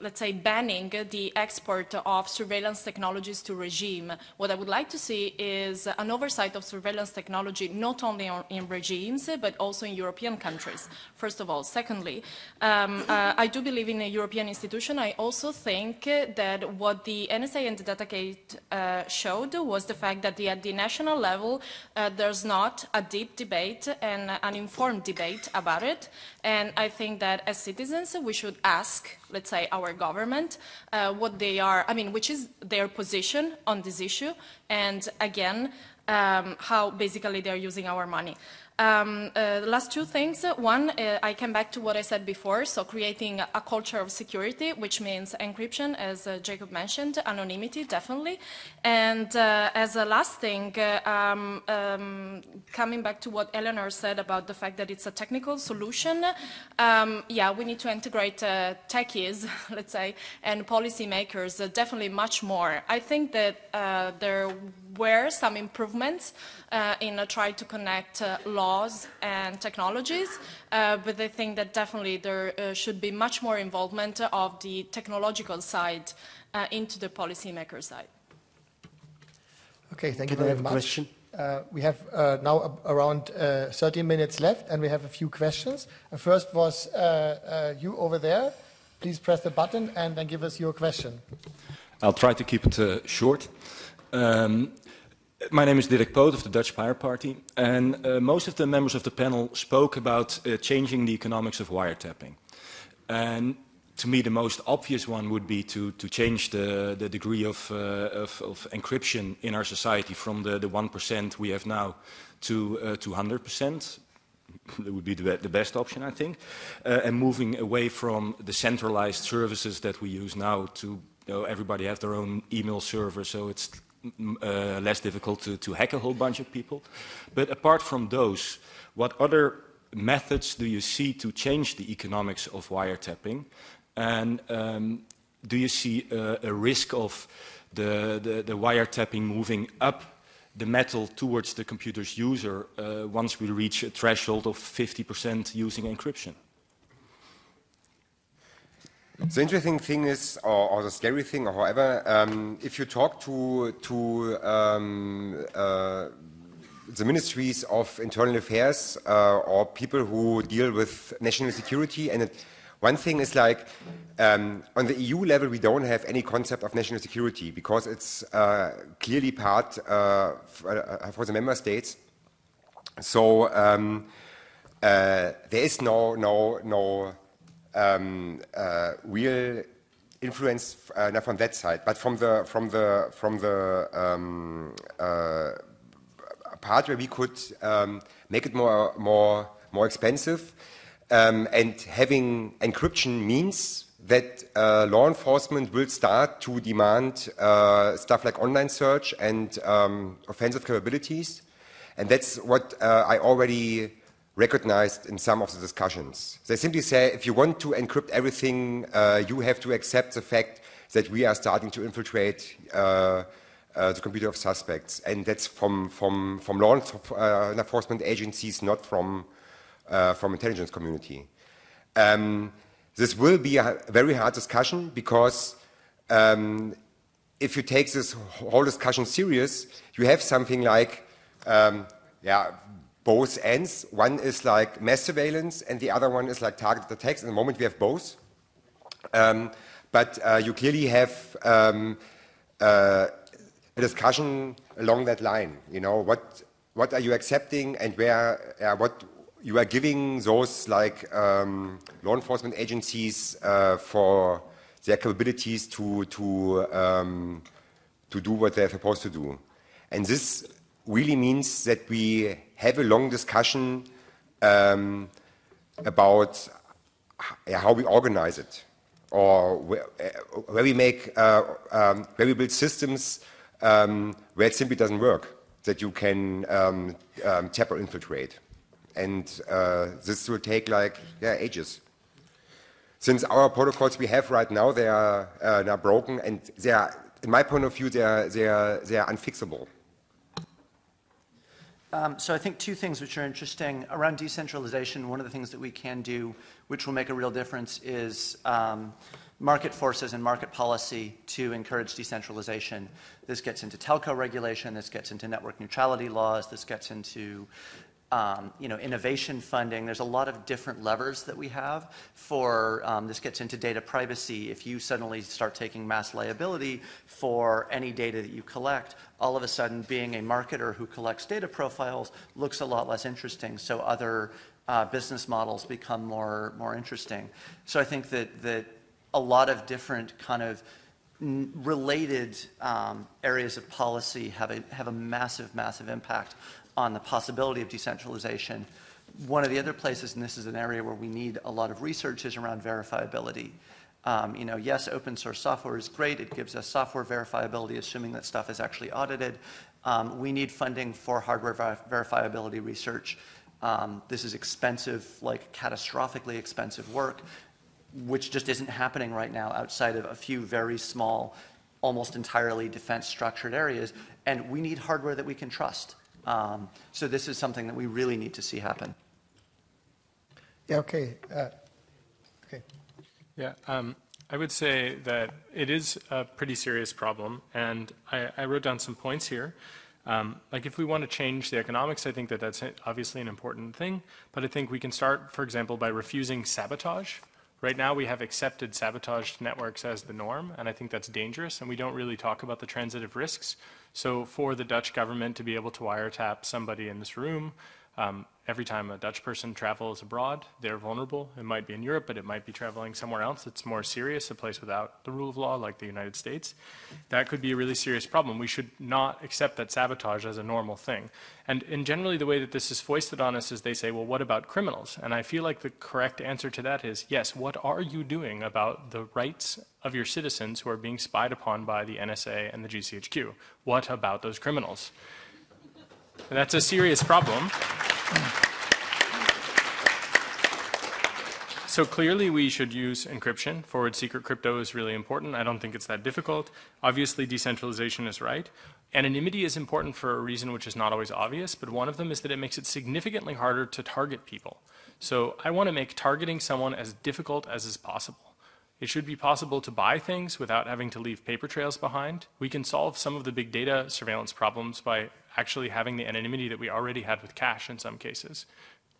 let's say, banning the export of surveillance technologies to regime. What I would like to see is an oversight of surveillance technology not only on, in regimes, but also in European countries first of all. Secondly, um, uh, I do believe in a European institution. I also think that what the NSA and the Datagate uh, showed was the fact that the, at the national level, uh, there's not a deep debate and an informed debate about it. And I think that as citizens, we should ask, let's say, our government uh, what they are, I mean, which is their position on this issue. And again, um, how basically they're using our money. Um, uh, the last two things. One, uh, I came back to what I said before, so creating a culture of security, which means encryption, as uh, Jacob mentioned, anonymity, definitely. And uh, as a last thing, uh, um, um, coming back to what Eleanor said about the fact that it's a technical solution, um, yeah, we need to integrate uh, techies, [LAUGHS] let's say, and policymakers definitely much more. I think that there were some improvements uh, in uh, trying to connect uh, laws and technologies, uh, but I think that definitely there uh, should be much more involvement of the technological side uh, into the policymaker side. Okay, thank Can you very much. Question? we have now around 30 minutes left, and we have a few questions. first was you over there. Please press the button and then give us your question. I'll try to keep it short. Um, my name is Dirk Poot of the Dutch Pirate Party, and uh, most of the members of the panel spoke about uh, changing the economics of wiretapping. And to me, the most obvious one would be to, to change the, the degree of, uh, of, of, encryption in our society from the, the 1% we have now to, uh, to 100%. That would be the, the best option, I think. Uh, and moving away from the centralized services that we use now to you know, everybody have their own email server, so it's uh, less difficult to, to hack a whole bunch of people. But apart from those, what other methods do you see to change the economics of wiretapping? And um, do you see uh, a risk of the, the, the, wiretapping moving up the metal towards the computer's user uh, once we reach a threshold of 50% using encryption? The interesting thing is, or, or the scary thing, or however, um, if you talk to, to um, uh, the ministries of internal affairs uh, or people who deal with national security, and it, one thing is like, um, on the EU level, we don't have any concept of national security because it's uh, clearly part uh, uh, for the member states. So um, uh, there is no, no, no um, uh, influence uh, not from that side, but from the from the from the um, uh, part where we could um, make it more more more expensive, um, and having encryption means that uh, law enforcement will start to demand uh, stuff like online search and um, offensive capabilities, and that's what uh, I already recognized in some of the discussions. They simply say if you want to encrypt everything, uh, you have to accept the fact that we are starting to infiltrate uh, uh, the computer of suspects. And that's from, from, from law uh, enforcement agencies, not from, uh, from intelligence community. Um, this will be a very hard discussion because um, if you take this whole discussion serious, you have something like, um, yeah, both ends. One is like mass surveillance, and the other one is like targeted attacks. At the moment, we have both. Um, but uh, you clearly have um, uh, a discussion along that line. You know, what what are you accepting, and where uh, what you are giving those like um, law enforcement agencies uh, for their capabilities to to um, to do what they're supposed to do, and this really means that we have a long discussion um, about how we organize it, or where, uh, where we make uh, um, where we build systems um, where it simply doesn't work, that you can um, um tap or infiltrate and uh, this will take like yeah ages. Since our protocols we have right now they are uh, now broken and they are, in my point of view, they are they are they are unfixable. Um, so I think two things which are interesting around decentralization. One of the things that we can do, which will make a real difference, is um, market forces and market policy to encourage decentralization. This gets into telco regulation, this gets into network neutrality laws, this gets into um, you know, innovation funding. There's a lot of different levers that we have for, um, this gets into data privacy. If you suddenly start taking mass liability for any data that you collect, all of a sudden being a marketer who collects data profiles looks a lot less interesting. So other uh, business models become more, more interesting. So I think that, that a lot of different kind of related um, areas of policy have a, have a massive, massive impact on the possibility of decentralization. One of the other places, and this is an area where we need a lot of research, is around verifiability. Um, you know, yes, open source software is great. It gives us software verifiability, assuming that stuff is actually audited. Um, we need funding for hardware ver verifiability research. Um, this is expensive, like catastrophically expensive work, which just isn't happening right now outside of a few very small, almost entirely defense structured areas. And we need hardware that we can trust. Um, so this is something that we really need to see happen. Yeah, okay. Uh, okay. Yeah, um, I would say that it is a pretty serious problem, and I, I wrote down some points here. Um, like if we want to change the economics, I think that that's obviously an important thing, but I think we can start, for example, by refusing sabotage. Right now we have accepted sabotaged networks as the norm, and I think that's dangerous, and we don't really talk about the transitive risks. So for the Dutch government to be able to wiretap somebody in this room, um, every time a Dutch person travels abroad, they're vulnerable. It might be in Europe, but it might be traveling somewhere else that's more serious, a place without the rule of law like the United States. That could be a really serious problem. We should not accept that sabotage as a normal thing. And, and generally the way that this is foisted on us is they say, well, what about criminals? And I feel like the correct answer to that is, yes, what are you doing about the rights of your citizens who are being spied upon by the NSA and the GCHQ? What about those criminals? And that's a serious problem. So clearly we should use encryption. Forward secret crypto is really important. I don't think it's that difficult. Obviously decentralization is right. Anonymity is important for a reason which is not always obvious, but one of them is that it makes it significantly harder to target people. So I want to make targeting someone as difficult as is possible. It should be possible to buy things without having to leave paper trails behind. We can solve some of the big data surveillance problems by actually having the anonymity that we already had with cash in some cases,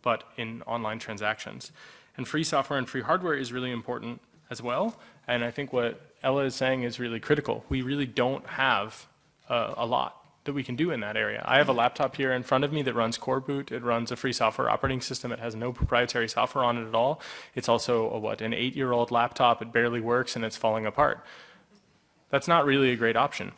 but in online transactions. And free software and free hardware is really important as well. And I think what Ella is saying is really critical. We really don't have uh, a lot that we can do in that area. I have a laptop here in front of me that runs coreboot. It runs a free software operating system. It has no proprietary software on it at all. It's also a, what, an eight-year-old laptop. It barely works and it's falling apart. That's not really a great option.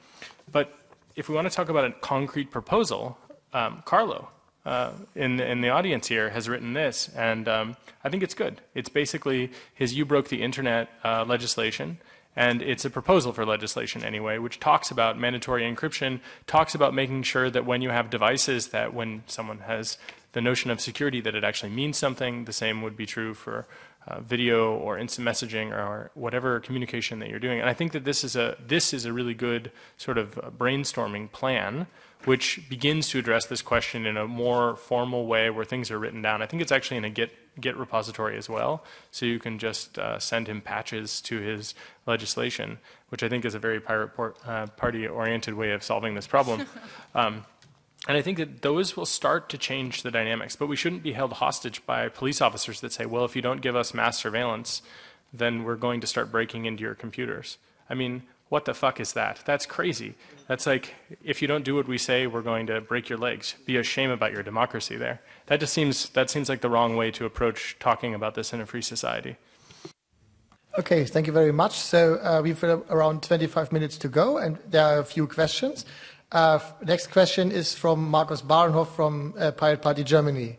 But if we want to talk about a concrete proposal, um, Carlo uh, in, in the audience here has written this, and um, I think it's good. It's basically his You Broke the Internet uh, legislation, and it's a proposal for legislation anyway, which talks about mandatory encryption, talks about making sure that when you have devices that when someone has the notion of security that it actually means something. The same would be true for uh, video or instant messaging or whatever communication that you're doing. And I think that this is a this is a really good sort of brainstorming plan which begins to address this question in a more formal way where things are written down. I think it's actually in a Git Git repository as well, so you can just uh, send him patches to his legislation, which I think is a very pirate uh, party-oriented way of solving this problem. [LAUGHS] um, and I think that those will start to change the dynamics, but we shouldn't be held hostage by police officers that say, well, if you don't give us mass surveillance, then we're going to start breaking into your computers. I mean, what the fuck is that? That's crazy. That's like, if you don't do what we say, we're going to break your legs. Be ashamed about your democracy there. That just seems, that seems like the wrong way to approach talking about this in a free society. Okay, thank you very much. So uh, we've around 25 minutes to go, and there are a few questions. Uh, next question is from Markus Barenhoff from uh, Pirate Party Germany.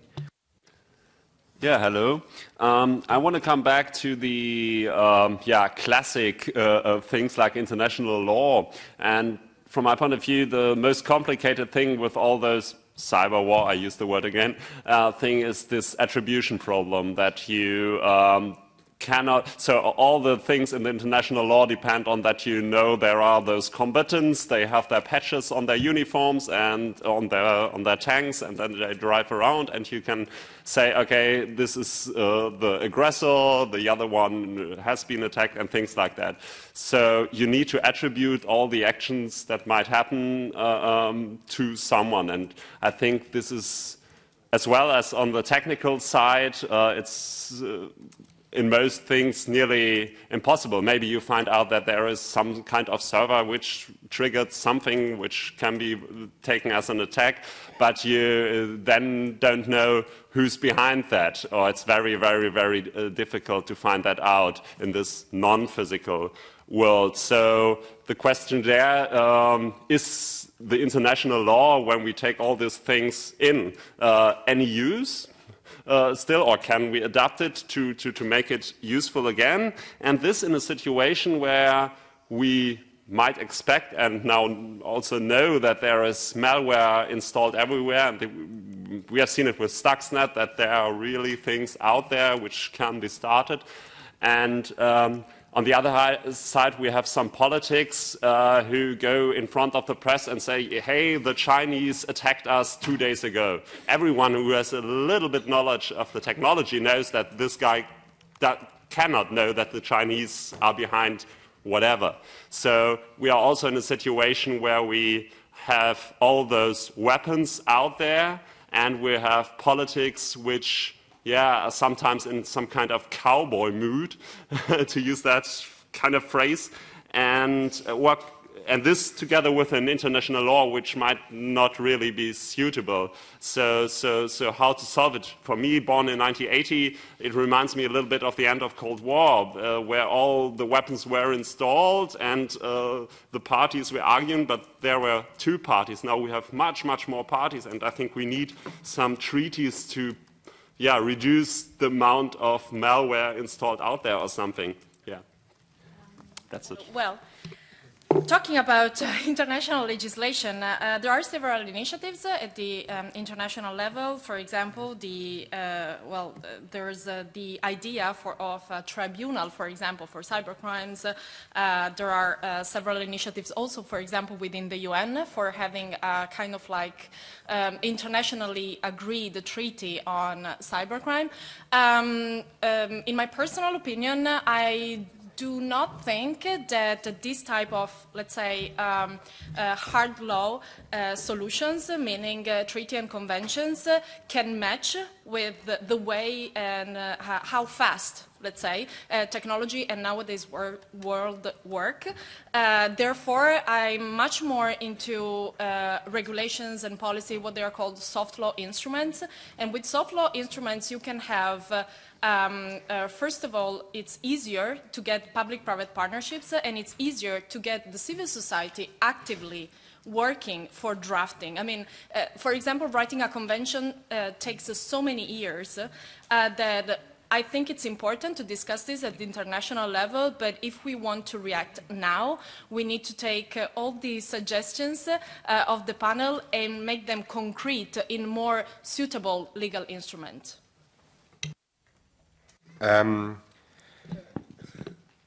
Yeah, hello. Um, I want to come back to the um, yeah classic uh, of things like international law. And from my point of view, the most complicated thing with all those cyber war, I use the word again, uh, thing is this attribution problem that you um, cannot, so all the things in the international law depend on that you know there are those combatants, they have their patches on their uniforms and on their, on their tanks, and then they drive around, and you can say, okay, this is uh, the aggressor, the other one has been attacked, and things like that. So you need to attribute all the actions that might happen uh, um, to someone, and I think this is as well as on the technical side, uh, it's uh, in most things nearly impossible. Maybe you find out that there is some kind of server which triggered something which can be taken as an attack, but you then don't know who's behind that, or it's very, very, very uh, difficult to find that out in this non-physical world. So the question there um, is the international law, when we take all these things in, uh, any use? Uh, still, or can we adapt it to, to, to make it useful again? And this in a situation where we might expect and now also know that there is malware installed everywhere. And we have seen it with Stuxnet that there are really things out there which can be started. And um, on the other side, we have some politics uh, who go in front of the press and say, hey, the Chinese attacked us two days ago. Everyone who has a little bit knowledge of the technology knows that this guy cannot know that the Chinese are behind whatever. So we are also in a situation where we have all those weapons out there and we have politics which yeah, sometimes in some kind of cowboy mood, [LAUGHS] to use that kind of phrase, and uh, work. And this together with an international law which might not really be suitable. So, so, so how to solve it? For me, born in 1980, it reminds me a little bit of the end of Cold War, uh, where all the weapons were installed and uh, the parties were arguing, but there were two parties. Now we have much, much more parties, and I think we need some treaties to yeah, reduce the amount of malware installed out there or something. Yeah, that's it. Well, Talking about uh, [LAUGHS] international legislation, uh, uh, there are several initiatives uh, at the um, international level. For example, the uh, well, uh, there's the idea for of a tribunal, for example, for cybercrimes. there are several initiatives also, for example, within the UN for having a kind of like um, internationally agreed treaty on cybercrime. Um, um, in my personal opinion, I do not think that this type of, let's say, um, uh, hard law uh, solutions, meaning uh, treaty and conventions, can match with the, the way and uh, how fast let's say, uh, technology and nowadays wor world work. Uh, therefore, I'm much more into uh, regulations and policy, what they are called soft law instruments. And with soft law instruments, you can have uh, um, uh, first of all, it's easier to get public-private partnerships uh, and it's easier to get the civil society actively working for drafting. I mean, uh, for example, writing a convention uh, takes so many years uh, that I think it's important to discuss this at the international level, but if we want to react now, we need to take uh, all the suggestions uh, of the panel and make them concrete in more suitable legal instruments. Um,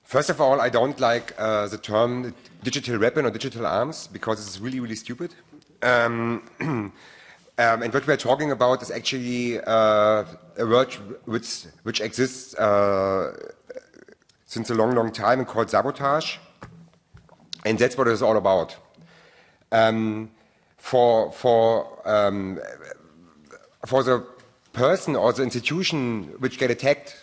first of all, I don't like uh, the term digital weapon or digital arms because it's really, really stupid. Um, [CLEARS THROAT] um, and what we're talking about is actually uh, a word which, which exists uh, since a long, long time and called sabotage. And that's what it's all about. Um, for, for, um, for the person or the institution which get attacked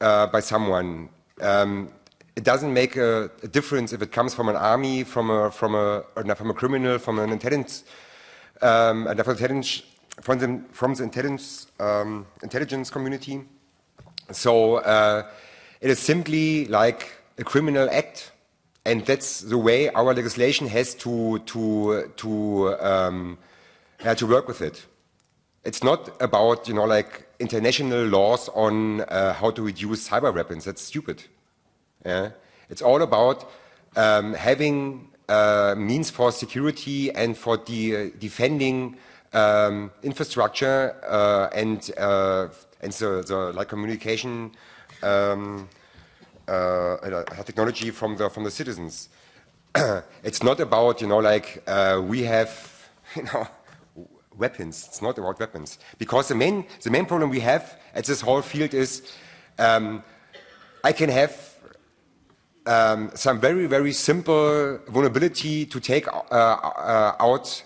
uh, by someone, um, it doesn't make a, a, difference if it comes from an army, from a, from a, from a criminal, from an intelligence, um, intelligence from the, from the intelligence, um, intelligence community. So uh, it is simply like a criminal act and that's the way our legislation has to, to, to, um, to work with it. It's not about, you know, like international laws on uh, how to reduce cyber weapons. That's stupid. Yeah? It's all about um, having means for security and for de uh, defending um, infrastructure uh, and, uh, and the, the like communication um, uh, uh, technology from the from the citizens. [COUGHS] it's not about you know like uh, we have [LAUGHS] you know weapons. It's not about weapons because the main the main problem we have at this whole field is um, I can have um, some very very simple vulnerability to take uh, uh, out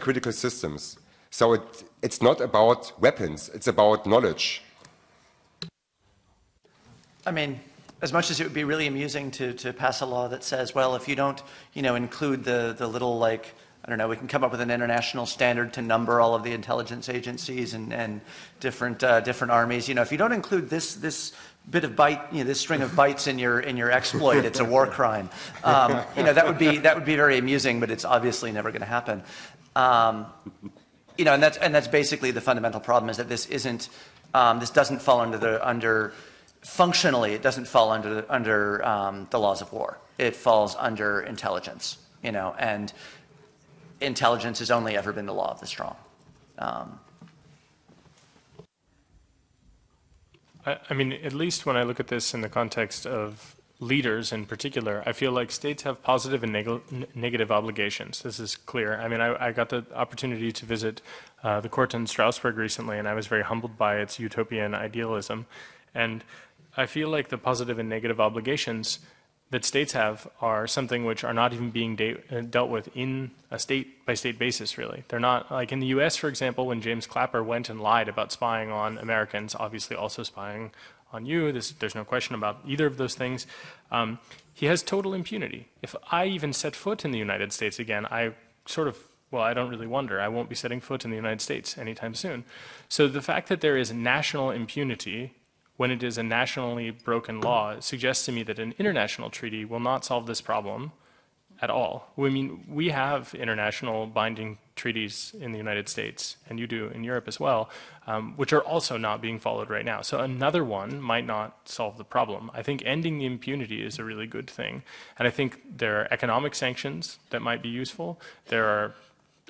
critical systems. So it, it's not about weapons. It's about knowledge. I mean, as much as it would be really amusing to, to pass a law that says, well, if you don't, you know, include the, the little like, I don't know, we can come up with an international standard to number all of the intelligence agencies and, and different, uh, different armies. You know, if you don't include this, this bit of byte, you know, this string of bytes in your, in your exploit, it's a war [LAUGHS] crime. Um, you know, that would, be, that would be very amusing, but it's obviously never going to happen. Um, you know, and that's, and that's basically the fundamental problem is that this isn't, um, this doesn't fall under the, under, functionally, it doesn't fall under, under um, the laws of war. It falls under intelligence, you know, and intelligence has only ever been the law of the strong. I, I mean, at least when I look at this in the context of leaders in particular, I feel like states have positive and neg negative obligations. This is clear. I mean, I, I got the opportunity to visit uh, the court in Strasbourg recently, and I was very humbled by its utopian idealism. And I feel like the positive and negative obligations that states have are something which are not even being de uh, dealt with in a state by state basis really. They're not like in the US for example when James Clapper went and lied about spying on Americans obviously also spying on you this, there's no question about either of those things um, he has total impunity. If I even set foot in the United States again I sort of well, I don't really wonder. I won't be setting foot in the United States anytime soon. So the fact that there is national impunity when it is a nationally broken law it suggests to me that an international treaty will not solve this problem at all. I mean, we have international binding treaties in the United States, and you do in Europe as well, um, which are also not being followed right now. So another one might not solve the problem. I think ending the impunity is a really good thing. And I think there are economic sanctions that might be useful. There are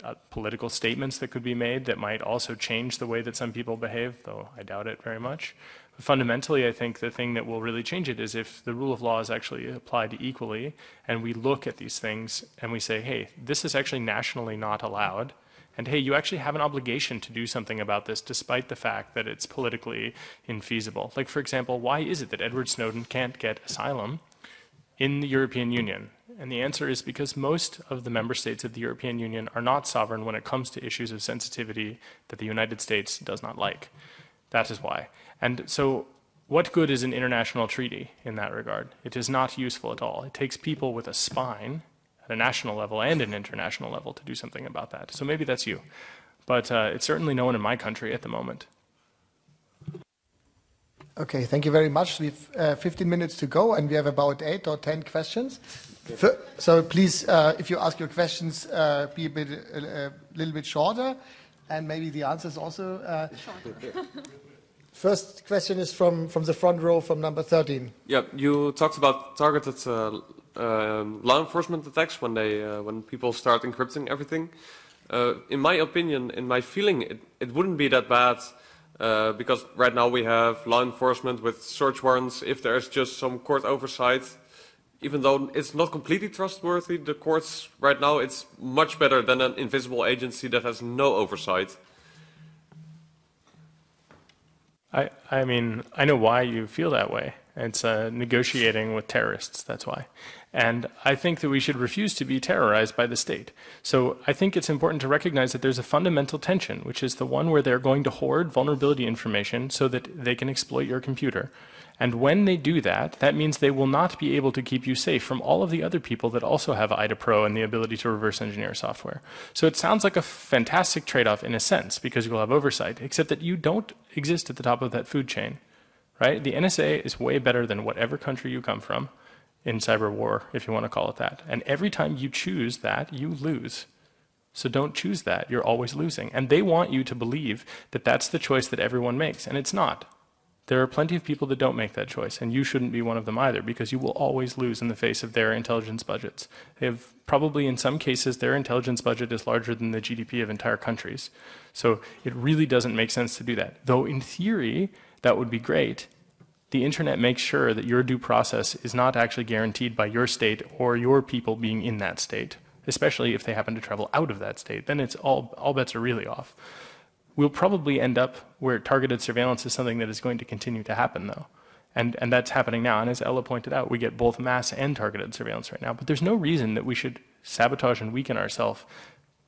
uh, political statements that could be made that might also change the way that some people behave, though I doubt it very much fundamentally, I think the thing that will really change it is if the rule of law is actually applied equally and we look at these things and we say, hey, this is actually nationally not allowed. And hey, you actually have an obligation to do something about this despite the fact that it's politically infeasible. Like, for example, why is it that Edward Snowden can't get asylum in the European Union? And the answer is because most of the member states of the European Union are not sovereign when it comes to issues of sensitivity that the United States does not like. That is why. And so what good is an international treaty in that regard? It is not useful at all. It takes people with a spine at a national level and an international level to do something about that. So maybe that's you. But uh, it's certainly no one in my country at the moment. Okay, thank you very much. We've uh, 15 minutes to go, and we have about eight or 10 questions. So please, uh, if you ask your questions, uh, be a, bit, a, little bit shorter, and maybe the answers also. Uh, [LAUGHS] First question is from, from the front row from number 13. Yeah, you talked about targeted uh, uh, law enforcement attacks when, they, uh, when people start encrypting everything. Uh, in my opinion, in my feeling, it, it wouldn't be that bad Uh, because right now we have law enforcement with search warrants. If there's just some court oversight, even though it's not completely trustworthy, the courts right now, it's much better than an invisible agency that has no oversight. I, I mean, I know why you feel that way. It's uh, negotiating with terrorists, that's why. And I think that we should refuse to be terrorized by the state. So I think it's important to recognize that there's a fundamental tension, which is the one where they're going to hoard vulnerability information so that they can exploit your computer. And when they do that, that means they will not be able to keep you safe from all of the other people that also have IDA Pro and the ability to reverse engineer software. So it sounds like a fantastic trade-off in a sense because you'll have oversight, except that you don't exist at the top of that food chain, right? The NSA is way better than whatever country you come from in cyber war, if you want to call it that. And every time you choose that, you lose. So don't choose that. You're always losing. And they want you to believe that that's the choice that everyone makes, and it's not. There are plenty of people that don't make that choice, and you shouldn't be one of them either, because you will always lose in the face of their intelligence budgets. They have probably, in some cases, their intelligence budget is larger than the GDP of entire countries. So it really doesn't make sense to do that. Though in theory, that would be great. The internet makes sure that your due process is not actually guaranteed by your state or your people being in that state, especially if they happen to travel out of that state. Then it's all, all bets are really off. We'll probably end up where targeted surveillance is something that is going to continue to happen, though. And, and that's happening now. And as Ella pointed out, we get both mass and targeted surveillance right now. But there's no reason that we should sabotage and weaken ourselves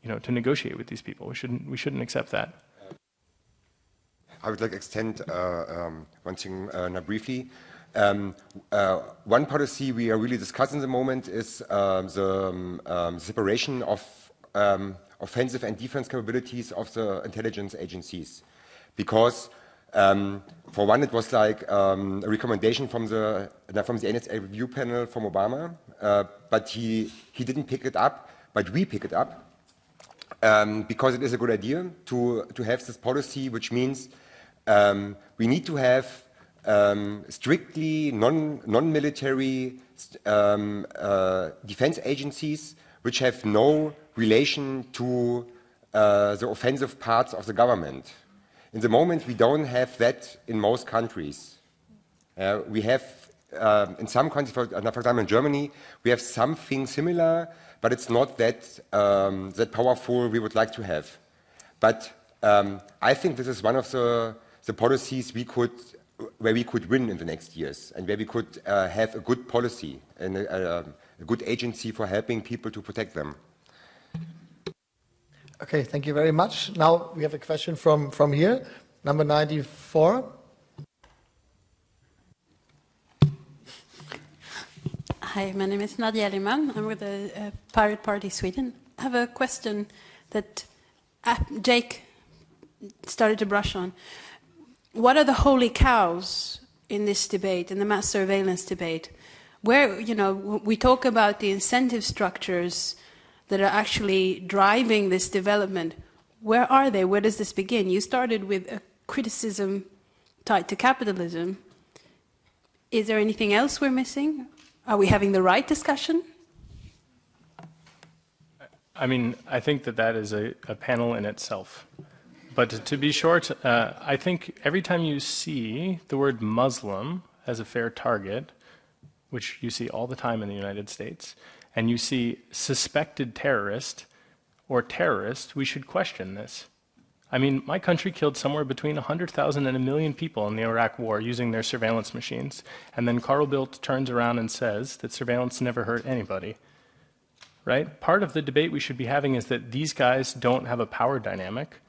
you know, to negotiate with these people. We shouldn't, we shouldn't accept that. I would like to extend uh, um, one thing uh, now briefly. Um, uh, one policy we are really discussing at the moment is um, the um, um, separation of um, offensive and defense capabilities of the intelligence agencies. Because um, for one, it was like um, a recommendation from the, from the NSA review panel from Obama, uh, but he, he didn't pick it up, but we pick it up. Um, because it is a good idea to, to have this policy, which means um, we need to have um, strictly non-military non uh, defense agencies which have no relation to uh, the offensive parts of the government. In the moment, we don't have that in most countries. Uh, we have, uh, in some countries, for, uh, for, example in Germany, we have something similar, but it's not that, um, that powerful we would like to have. But um, I think this is one of the, the policies we could, where we could win in the next years and where we could uh, have a good policy and a, a good agency for helping people to protect them. Okay, thank you very much. Now we have a question from, from here, number 94. Hi, my name is Nadia Liman. I'm with the uh, Pirate Party Sweden. I have a question that uh, Jake started to brush on. What are the holy cows in this debate, in the mass surveillance debate? Where, you know, we talk about the incentive structures that are actually driving this development, where are they? Where does this begin? You started with a criticism tied to capitalism. Is there anything else we're missing? Are we having the right discussion? I mean, I think that that is a, a panel in itself. But to, be short, uh, I think every time you see the word Muslim as a fair target, which you see all the time in the United States, and you see suspected terrorist or terrorist, we should question this. I mean, my country killed somewhere between 100,000 and a million people in the Iraq war using their surveillance machines. And then Carl Bildt turns around and says that surveillance never hurt anybody. Right? Part of the debate we should be having is that these guys don't have a power dynamic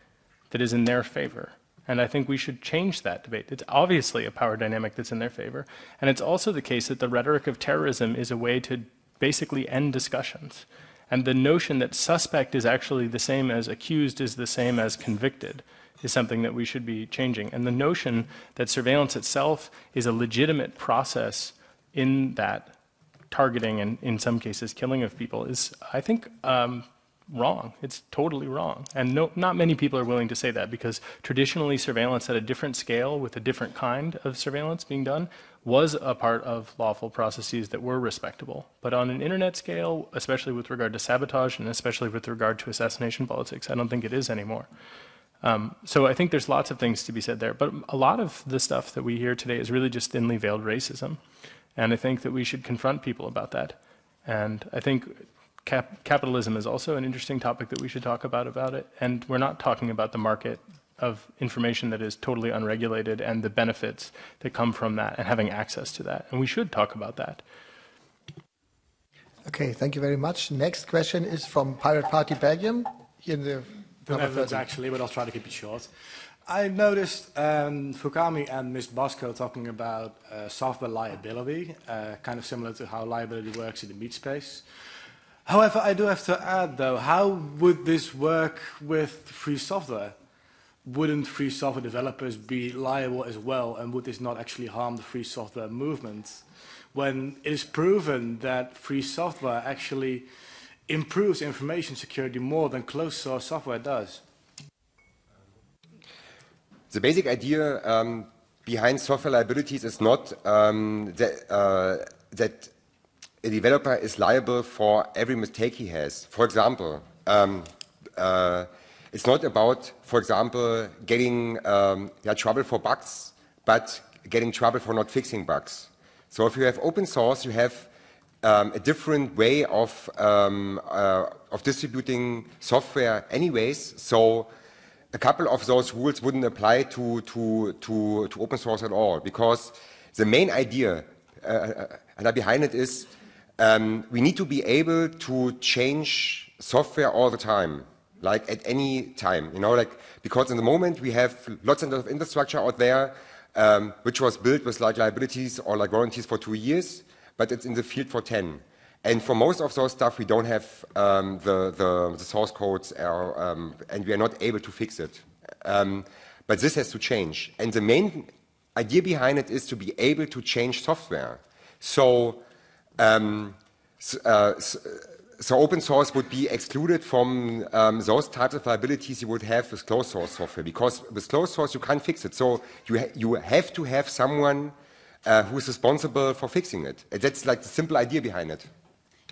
that is in their favor. And I think we should change that debate. It's obviously a power dynamic that's in their favor. And it's also the case that the rhetoric of terrorism is a way to basically end discussions. And the notion that suspect is actually the same as accused is the same as convicted is something that we should be changing. And the notion that surveillance itself is a legitimate process in that targeting and in some cases killing of people is, I think, um, wrong. It's totally wrong. And no, not many people are willing to say that because traditionally surveillance at a different scale with a different kind of surveillance being done was a part of lawful processes that were respectable. But on an internet scale, especially with regard to sabotage and especially with regard to assassination politics, I don't think it is anymore. Um, so I think there's lots of things to be said there, but a lot of the stuff that we hear today is really just thinly veiled racism. And I think that we should confront people about that. And I think cap capitalism is also an interesting topic that we should talk about about it. And we're not talking about the market of information that is totally unregulated and the benefits that come from that and having access to that. And we should talk about that. Okay, thank you very much. Next question is from Pirate Party Belgium, here in the the Netherlands actually, but I'll try to keep it short. I noticed um, Fukami and Ms. Bosco talking about uh, software liability, uh, kind of similar to how liability works in the meat space. However, I do have to add though, how would this work with free software? Wouldn't free software developers be liable as well, and would this not actually harm the free software movement? When it is proven that free software actually improves information security more than closed source software does? The basic idea um, behind software liabilities is not um, that, uh, that, a developer is liable for every mistake he has. For example, um, uh, it's not about, for example, getting um, yeah, trouble for bugs, but getting trouble for not fixing bugs. So if you have open source, you have um, a different way of, um, uh, of distributing software anyways. So a couple of those rules wouldn't apply to, to, to, to open source at all because the main idea uh, uh behind it is um, we need to be able to change software all the time, like at any time, you know, like because in the moment we have lots and lots of infrastructure out there um, which was built with like liabilities or like warranties for two years but it's in the field for 10. And for most of those stuff, we don't have um, the, the, the, source codes, or, um, and we are not able to fix it. Um, but this has to change. And the main idea behind it is to be able to change software. So, um, uh, so open source would be excluded from um, those types of liabilities you would have with closed source software, because with closed source you can't fix it. So you, ha you have to have someone uh, who is responsible for fixing it. That's like the simple idea behind it.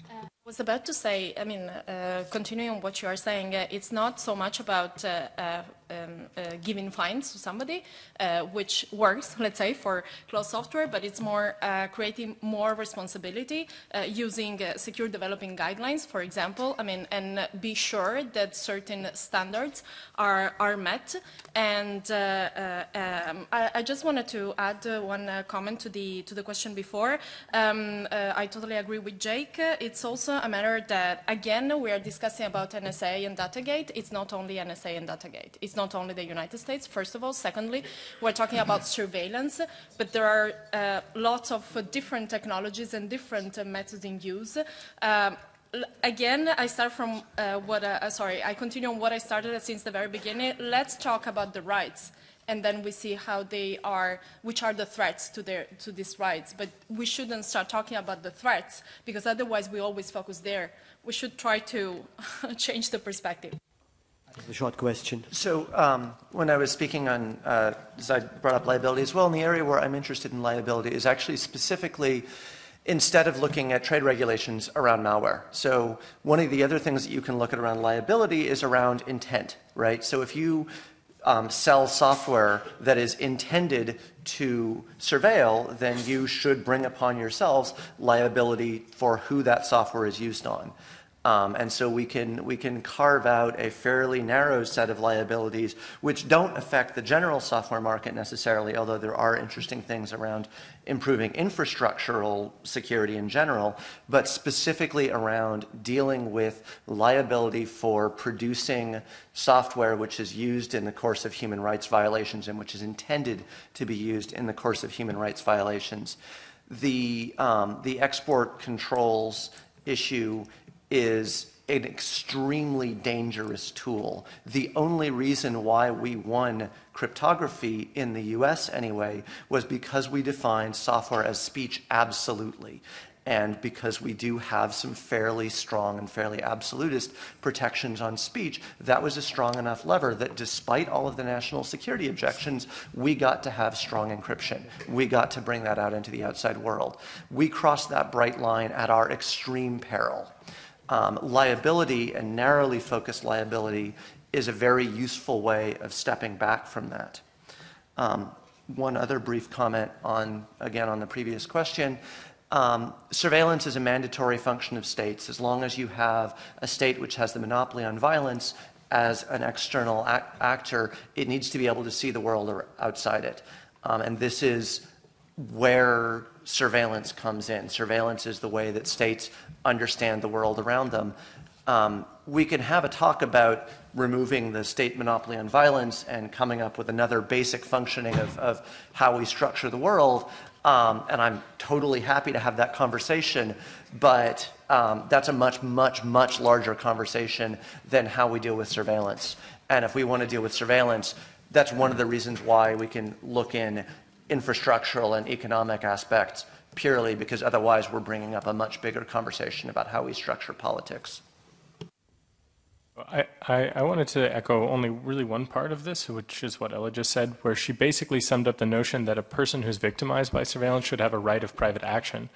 I was about to say, I mean, uh, continuing on what you are saying, uh, it's not so much about uh, uh um, uh, giving fines to somebody, uh, which works, [LAUGHS] let's say, for closed software, but it's more uh, creating more responsibility uh, using uh, secure developing guidelines, for example, I mean, and be sure that certain standards are, are met. And uh, um, I, I, just wanted to add one comment to the, to the question before. Um, I totally agree with Jake. It's also a matter that, again, we are discussing about NSA and Datagate. It's not only NSA and Datagate. It's not only the United States, first of all. Secondly, we're talking about [COUGHS] surveillance, but there are uh, lots of uh, different technologies and different uh, methods in use. Um, again, I start from uh, what, uh, uh, sorry, I continue on what I started since the very beginning. Let's talk about the rights and then we see how they are, which are the threats to, their, to these rights. But we shouldn't start talking about the threats because otherwise we always focus there. We should try to [LAUGHS] change the perspective. A short question. So um, when I was speaking on, uh, as I brought up liability as well, in the area where I'm interested in liability is actually specifically instead of looking at trade regulations around malware. So one of the other things that you can look at around liability is around intent, right? So if you um, sell software that is intended to surveil, then you should bring upon yourselves liability for who that software is used on. Um, and so we can, we can carve out a fairly narrow set of liabilities which don't affect the general software market necessarily, although there are interesting things around improving infrastructural security in general, but specifically around dealing with liability for producing software which is used in the course of human rights violations and which is intended to be used in the course of human rights violations. The, um, the export controls issue is an extremely dangerous tool. The only reason why we won cryptography in the US anyway was because we defined software as speech absolutely and because we do have some fairly strong and fairly absolutist protections on speech, that was a strong enough lever that despite all of the national security objections, we got to have strong encryption. We got to bring that out into the outside world. We crossed that bright line at our extreme peril um, liability and narrowly focused liability is a very useful way of stepping back from that. Um, one other brief comment on, again, on the previous question. Um, surveillance is a mandatory function of states. As long as you have a state which has the monopoly on violence as an external actor, it needs to be able to see the world outside it. Um, and this is where surveillance comes in. Surveillance is the way that states understand the world around them. Um, we can have a talk about removing the state monopoly on violence and coming up with another basic functioning of, of how we structure the world. Um, and I'm totally happy to have that conversation, but um, that's a much, much, much larger conversation than how we deal with surveillance. And if we want to deal with surveillance, that's one of the reasons why we can look in infrastructural and economic aspects purely because otherwise we're bringing up a much bigger conversation about how we structure politics. I, I, I, wanted to echo only really one part of this, which is what Ella just said, where she basically summed up the notion that a person who's victimized by surveillance should have a right of private action.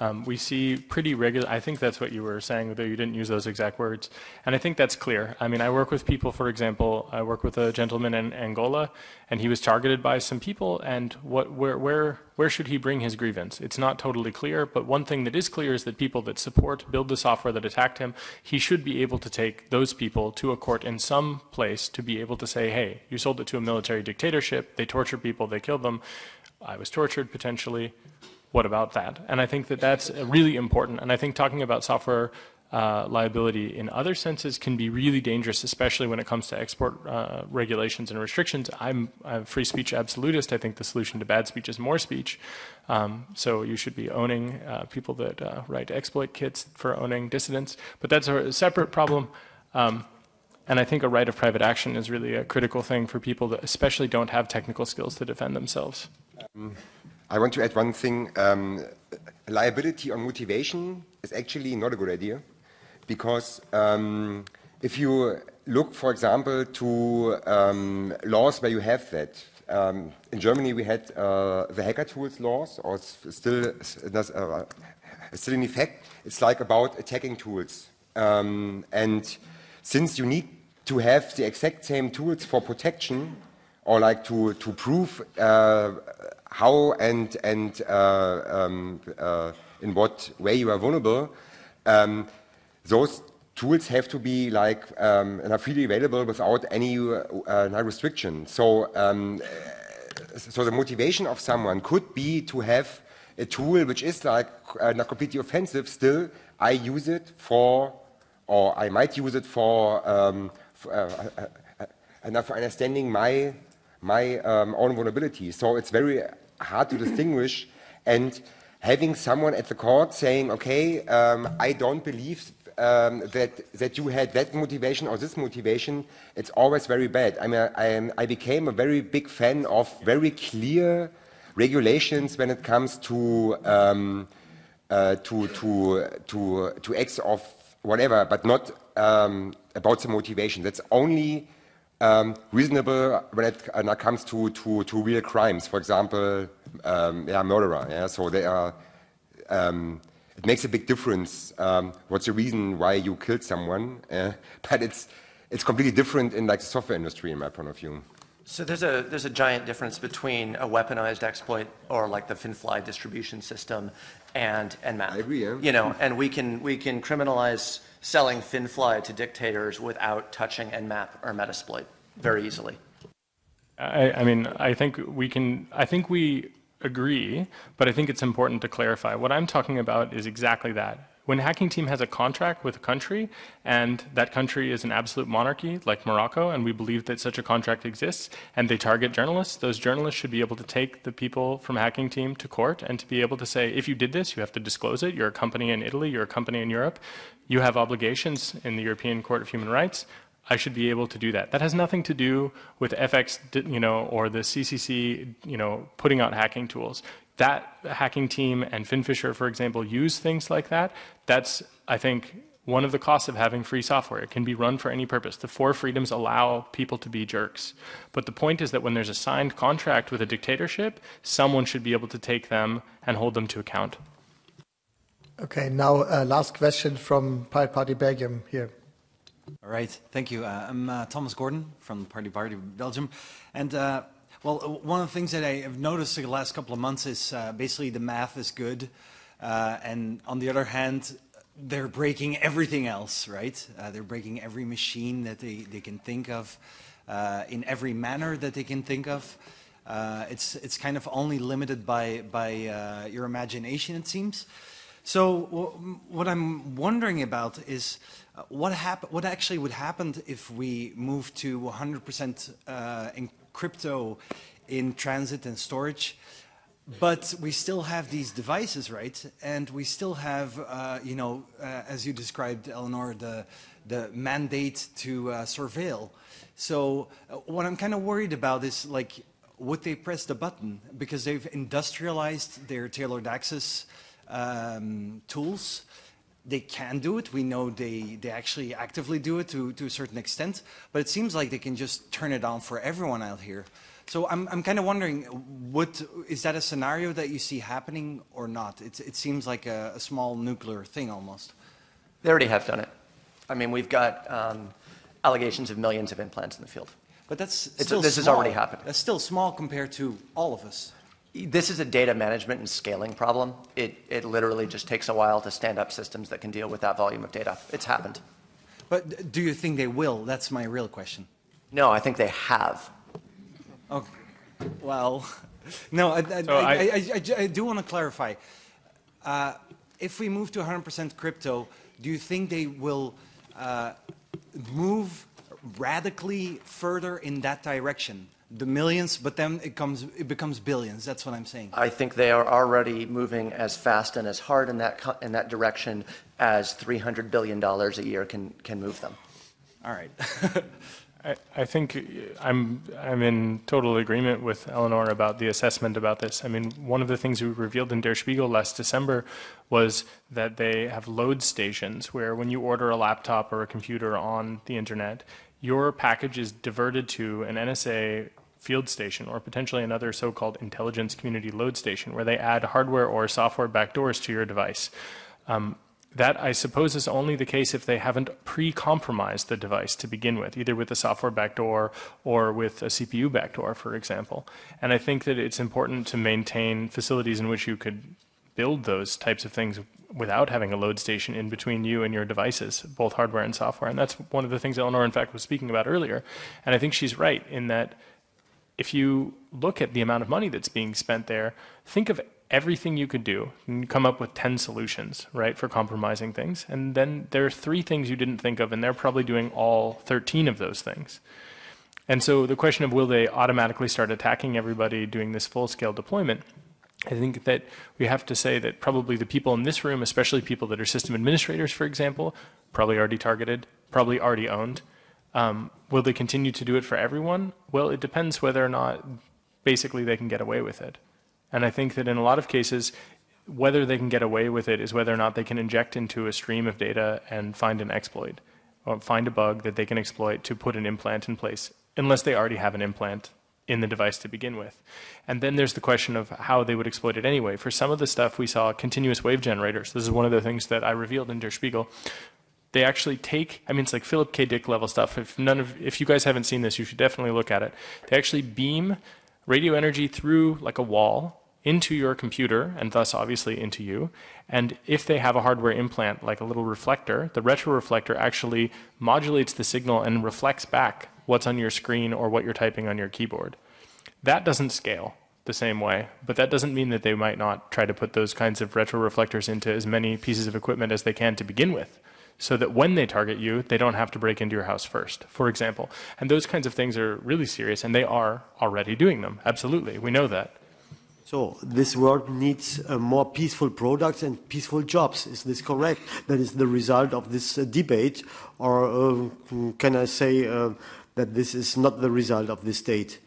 Um, we see pretty regular, I think that's what you were saying, though you didn't use those exact words. And I think that's clear. I mean, I work with people, for example, I work with a gentleman in Angola, and he was targeted by some people, and what, where, where, where should he bring his grievance? It's not totally clear, but one thing that is clear is that people that support, build the software that attacked him, he should be able to take those people to a court in some place to be able to say, hey, you sold it to a military dictatorship, they torture people, they killed them, I was tortured potentially, what about that? And I think that that's really important. And I think talking about software uh, liability in other senses can be really dangerous, especially when it comes to export uh, regulations and restrictions. I'm a free speech absolutist. I think the solution to bad speech is more speech. Um, so you should be owning uh, people that uh, write exploit kits for owning dissidents. But that's a separate problem. Um, and I think a right of private action is really a critical thing for people that especially don't have technical skills to defend themselves. Um. I want to add one thing. Um, liability on motivation is actually not a good idea because um, if you look, for example, to um, laws where you have that, um, in Germany we had uh, the hacker tools laws, or still, uh, still in effect. It's like about attacking tools. Um, and since you need to have the exact same tools for protection, or like to, to prove uh, how and, and uh, um, uh, in what way you are vulnerable, um, those tools have to be like um, and are freely available without any uh, restriction. So, um, so the motivation of someone could be to have a tool which is like uh, not completely offensive. Still, I use it for, or I might use it for, um, for uh, uh, understanding my my um, own vulnerability. So it's very hard to distinguish. And having someone at the court saying, okay, um, I don't believe um, that, that you had that motivation or this motivation, it's always very bad. I mean, I, I became a very big fan of very clear regulations when it comes to, um, uh, to, to, to, to acts of whatever, but not um, about the motivation. That's only um, reasonable when it, it comes to, to, to, real crimes. For example, um, yeah, murderer. Yeah? So they are, um, it makes a big difference um, what's the reason why you killed someone. Uh, [LAUGHS] but it's, it's completely different in like the software industry, in my point of view. So there's a there's a giant difference between a weaponized exploit or like the FinFly distribution system and Nmap. I agree. Yeah. You know, and we can we can criminalize selling FinFly to dictators without touching Nmap or Metasploit very easily. I, I mean, I think we can. I think we agree, but I think it's important to clarify. What I'm talking about is exactly that. When Hacking Team has a contract with a country, and that country is an absolute monarchy like Morocco, and we believe that such a contract exists, and they target journalists, those journalists should be able to take the people from Hacking Team to court and to be able to say, if you did this, you have to disclose it. You're a company in Italy, you're a company in Europe, you have obligations in the European Court of Human Rights. I should be able to do that. That has nothing to do with FX, you know, or the CCC, you know, putting out hacking tools that hacking team and FinFisher, for example, use things like that, that's, I think, one of the costs of having free software. It can be run for any purpose. The four freedoms allow people to be jerks. But the point is that when there's a signed contract with a dictatorship, someone should be able to take them and hold them to account. Okay, now uh, last question from Pirate Party Belgium here. All right, thank you. Uh, I'm uh, Thomas Gordon from Party Party Belgium. And uh, well, uh, one of the things that I have noticed the last couple of months is uh, basically the math is good. Uh, and on the other hand, they're breaking everything else, right? they're breaking every machine that they, they can think of in every manner that they can think of. it's, it's kind of only limited by, by your imagination, it seems. So what I'm wondering about is uh, what, what actually would happen if we move to 100% uh, in crypto in transit and storage? But we still have these devices, right? And we still have, uh, you know, uh, as you described, Eleanor, the, the mandate to uh, surveil. So uh, what I'm kind of worried about is like, would they press the button? Because they've industrialized their tailored access um, tools. They can do it. We know they, they actually actively do it to, to a certain extent, but it seems like they can just turn it on for everyone out here. So I'm, I'm kind of wondering, what, is that a scenario that you see happening or not? It, it seems like a, a small nuclear thing almost. They already have done it. I mean, we've got um, allegations of millions of implants in the field. But that's it's, still this small. has already happened. That's still small compared to all of us this is a data management and scaling problem. It, it literally just takes a while to stand up systems that can deal with that volume of data. It's happened. But do you think they will? That's my real question. No, I think they have. Okay. Well, [LAUGHS] no, I, I, so I, I, I do want to clarify. Uh, if we move to 100% crypto, do you think they will uh, move radically further in that direction? The millions, but then it comes it becomes billions. That's what I'm saying. I think they are already moving as fast and as hard in that in that direction as 300 billion dollars a year can can move them. All right. [LAUGHS] I, I think I'm I'm in total agreement with Eleanor about the assessment about this. I mean, one of the things we revealed in Der Spiegel last December was that they have load stations where when you order a laptop or a computer on the internet, your package is diverted to an NSA field station or potentially another so-called intelligence community load station where they add hardware or software backdoors to your device. Um, that, I suppose, is only the case if they haven't pre-compromised the device to begin with, either with a software backdoor or with a CPU backdoor, for example. And I think that it's important to maintain facilities in which you could build those types of things without having a load station in between you and your devices, both hardware and software. And that's one of the things Eleanor, in fact, was speaking about earlier. And I think she's right in that if you look at the amount of money that's being spent there, think of everything you could do and come up with 10 solutions, right, for compromising things. And then there are three things you didn't think of, and they're probably doing all 13 of those things. And so the question of will they automatically start attacking everybody doing this full-scale deployment, I think that we have to say that probably the people in this room, especially people that are system administrators, for example, probably already targeted, probably already owned, um, will they continue to do it for everyone? Well, it depends whether or not basically they can get away with it. And I think that in a lot of cases, whether they can get away with it is whether or not they can inject into a stream of data and find an exploit or find a bug that they can exploit to put an implant in place, unless they already have an implant in the device to begin with. And then there's the question of how they would exploit it anyway. For some of the stuff, we saw continuous wave generators. This is one of the things that I revealed in Der Spiegel they actually take, I mean, it's like Philip K. Dick level stuff. If none of, if you guys haven't seen this, you should definitely look at it. They actually beam radio energy through like a wall into your computer and thus obviously into you. And if they have a hardware implant like a little reflector, the retroreflector actually modulates the signal and reflects back what's on your screen or what you're typing on your keyboard. That doesn't scale the same way, but that doesn't mean that they might not try to put those kinds of retroreflectors into as many pieces of equipment as they can to begin with so that when they target you, they don't have to break into your house first, for example. And those kinds of things are really serious, and they are already doing them. Absolutely, we know that. So this world needs uh, more peaceful products and peaceful jobs. Is this correct? That is the result of this uh, debate, or uh, can I say uh, that this is not the result of this date?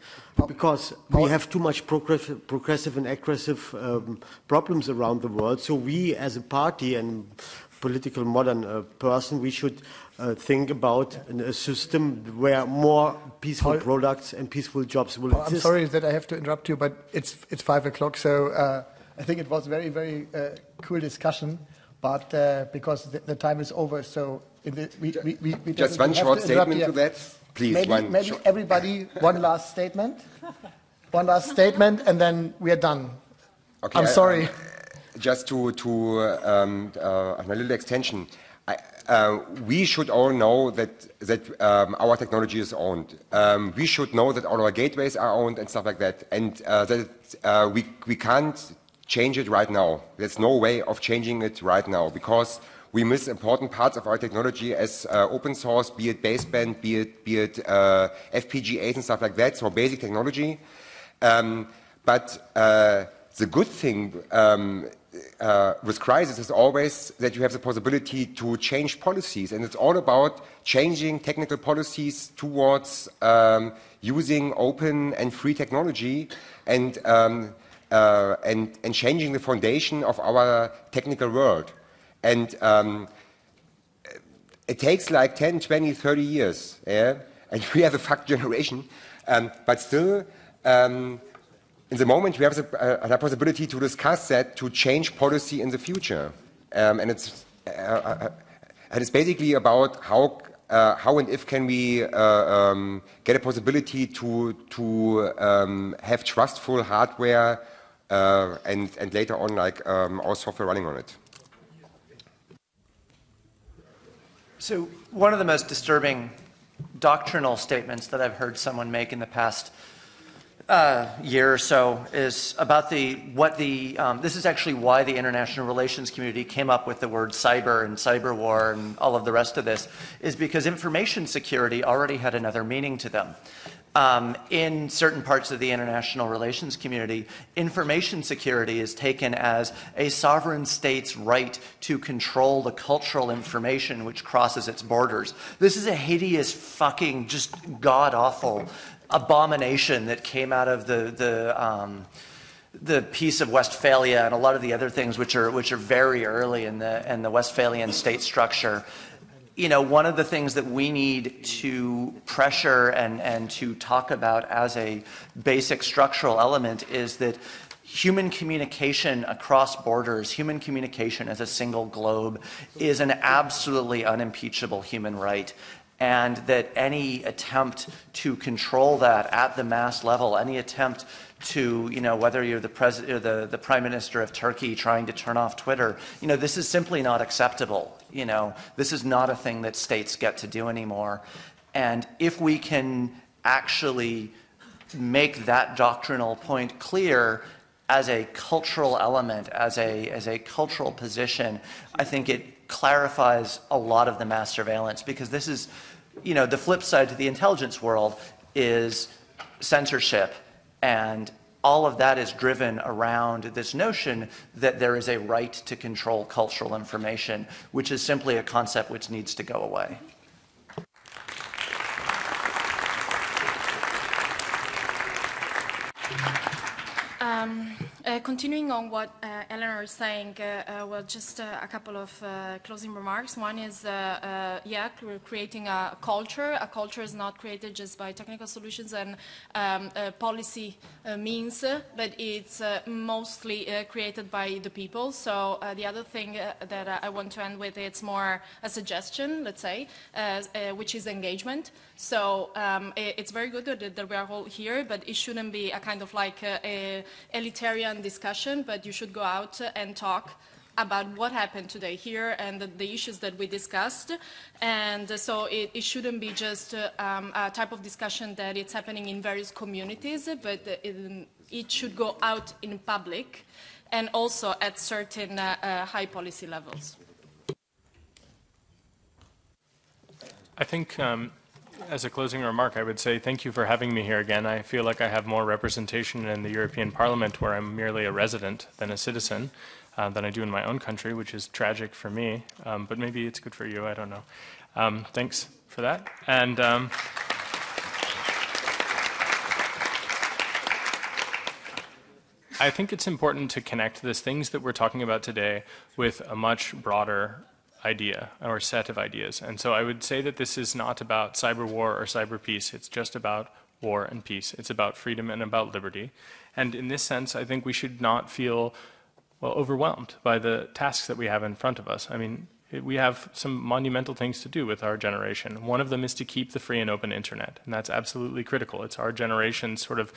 Because we have too much progressive, progressive and aggressive um, problems around the world. So we, as a party, and political modern uh, person, we should uh, think about a system where more peaceful Paul, products and peaceful jobs will Paul, exist. I'm sorry that I have to interrupt you, but it's, it's five o'clock, so uh, I think it was a very, very uh, cool discussion. but uh, because the, the, time is over, so the, we, we, we just one short to statement to that, please. Maybe, one maybe everybody one last statement, one last statement, and then we are done. Okay, I'm sorry. I, just to to um, uh, a little extension. I, uh, we should all know that, that um, our technology is owned. Um, we should know that all our gateways are owned and stuff like that, and uh, that uh, we, we can't change it right now. There's no way of changing it right now because we miss important parts of our technology as uh, open source, be it baseband, be it, be it uh, FPGAs and stuff like that, so basic technology. Um, but uh, the good thing um, uh, with crisis is always that you have the possibility to change policies, and it's all about changing technical policies towards um, using open and free technology and, um, uh, and, and, changing the foundation of our technical world. And um, it takes like 10, 20, 30 years, yeah? and [LAUGHS] we have a fuck generation, um, but still um, in the moment, we have the, uh, the, possibility to discuss that to change policy in the future. Um, and, it's, uh, uh, and it's basically about how, uh, how and if can we uh, um, get a possibility to, to um, have trustful hardware and, and later on like um, our software running on it. So one of the most disturbing doctrinal statements that I've heard someone make in the past uh, year or so is about the what the um, this is actually why the international relations community came up with the word cyber and cyber war and all of the rest of this is because information security already had another meaning to them. Um, in certain parts of the international relations community, information security is taken as a sovereign state's right to control the cultural information which crosses its borders. This is a hideous, fucking, just god awful abomination that came out of the, the, um, the Peace of Westphalia and a lot of the other things which are, which are very early in the, in the Westphalian state structure. You know, one of the things that we need to pressure and, and to talk about as a basic structural element is that human communication across borders, human communication as a single globe is an absolutely unimpeachable human right and that any attempt to control that at the mass level, any attempt to, you know, whether you're the president or the, the prime minister of Turkey trying to turn off Twitter, you know, this is simply not acceptable. You know, this is not a thing that states get to do anymore. And if we can actually make that doctrinal point clear as a cultural element, as a, as a cultural position, I think it clarifies a lot of the mass surveillance because this is, you know, the flip side to the intelligence world is censorship and all of that is driven around this notion that there is a right to control cultural information, which is simply a concept which needs to go away. Um, uh, continuing on what uh, Eleanor is saying, uh, uh well, just uh, a couple of uh, closing remarks. One is, yeah, we're creating a culture. A culture is not created just by technical solutions and um, policy means, but it's mostly created by the people. So the other thing that I want to end with, it's more a suggestion, let's say, which is engagement. So um, it's very good that, that, we are all here, but it shouldn't be a kind of like a elitarian discussion, but you should go out and talk about what happened today here and the, the issues that we discussed. And so it, it shouldn't be just um, a type of discussion that it's happening in various communities, but it, it should go out in public and also at certain uh, uh, high policy levels. I think um, as a closing remark, I would say thank you for having me here again. I feel like I have more representation in the European Parliament where I'm merely a resident than a citizen uh, than I do in my own country, which is tragic for me, um, but maybe it's good for you, I don't know. Um, thanks for that. And um, I think it's important to connect this things that we're talking about today with a much broader idea or set of ideas. And so I would say that this is not about cyber war or cyber peace. It's just about war and peace. It's about freedom and about liberty. And in this sense, I think we should not feel well, overwhelmed by the tasks that we have in front of us. I mean, we have some monumental things to do with our generation. One of them is to keep the free and open internet, and that's absolutely critical. It's our generation's sort of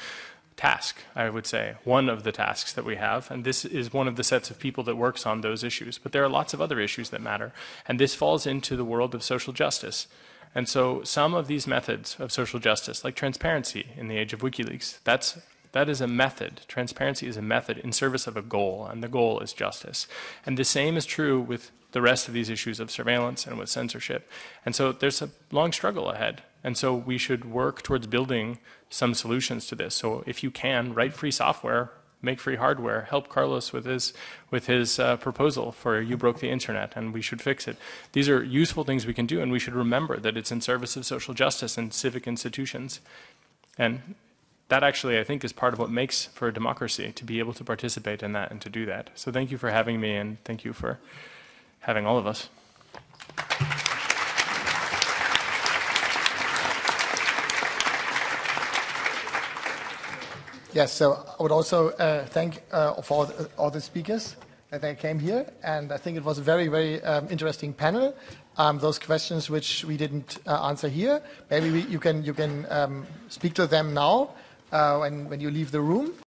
task, I would say, one of the tasks that we have, and this is one of the sets of people that works on those issues. But there are lots of other issues that matter, and this falls into the world of social justice. And so some of these methods of social justice, like transparency in the age of WikiLeaks, that's that is a method. Transparency is a method in service of a goal, and the goal is justice. And the same is true with the rest of these issues of surveillance and with censorship. And so there's a long struggle ahead. And so we should work towards building some solutions to this. So if you can, write free software, make free hardware, help Carlos with his, with his uh, proposal for You Broke the Internet and we should fix it. These are useful things we can do and we should remember that it's in service of social justice and civic institutions. And that actually, I think, is part of what makes for a democracy, to be able to participate in that and to do that. So thank you for having me, and thank you for having all of us. Yes, so I would also uh, thank uh, for all, all the speakers that they came here, and I think it was a very, very um, interesting panel. Um, those questions which we didn't uh, answer here, maybe we, you can you can um, speak to them now uh, when, when you leave the room.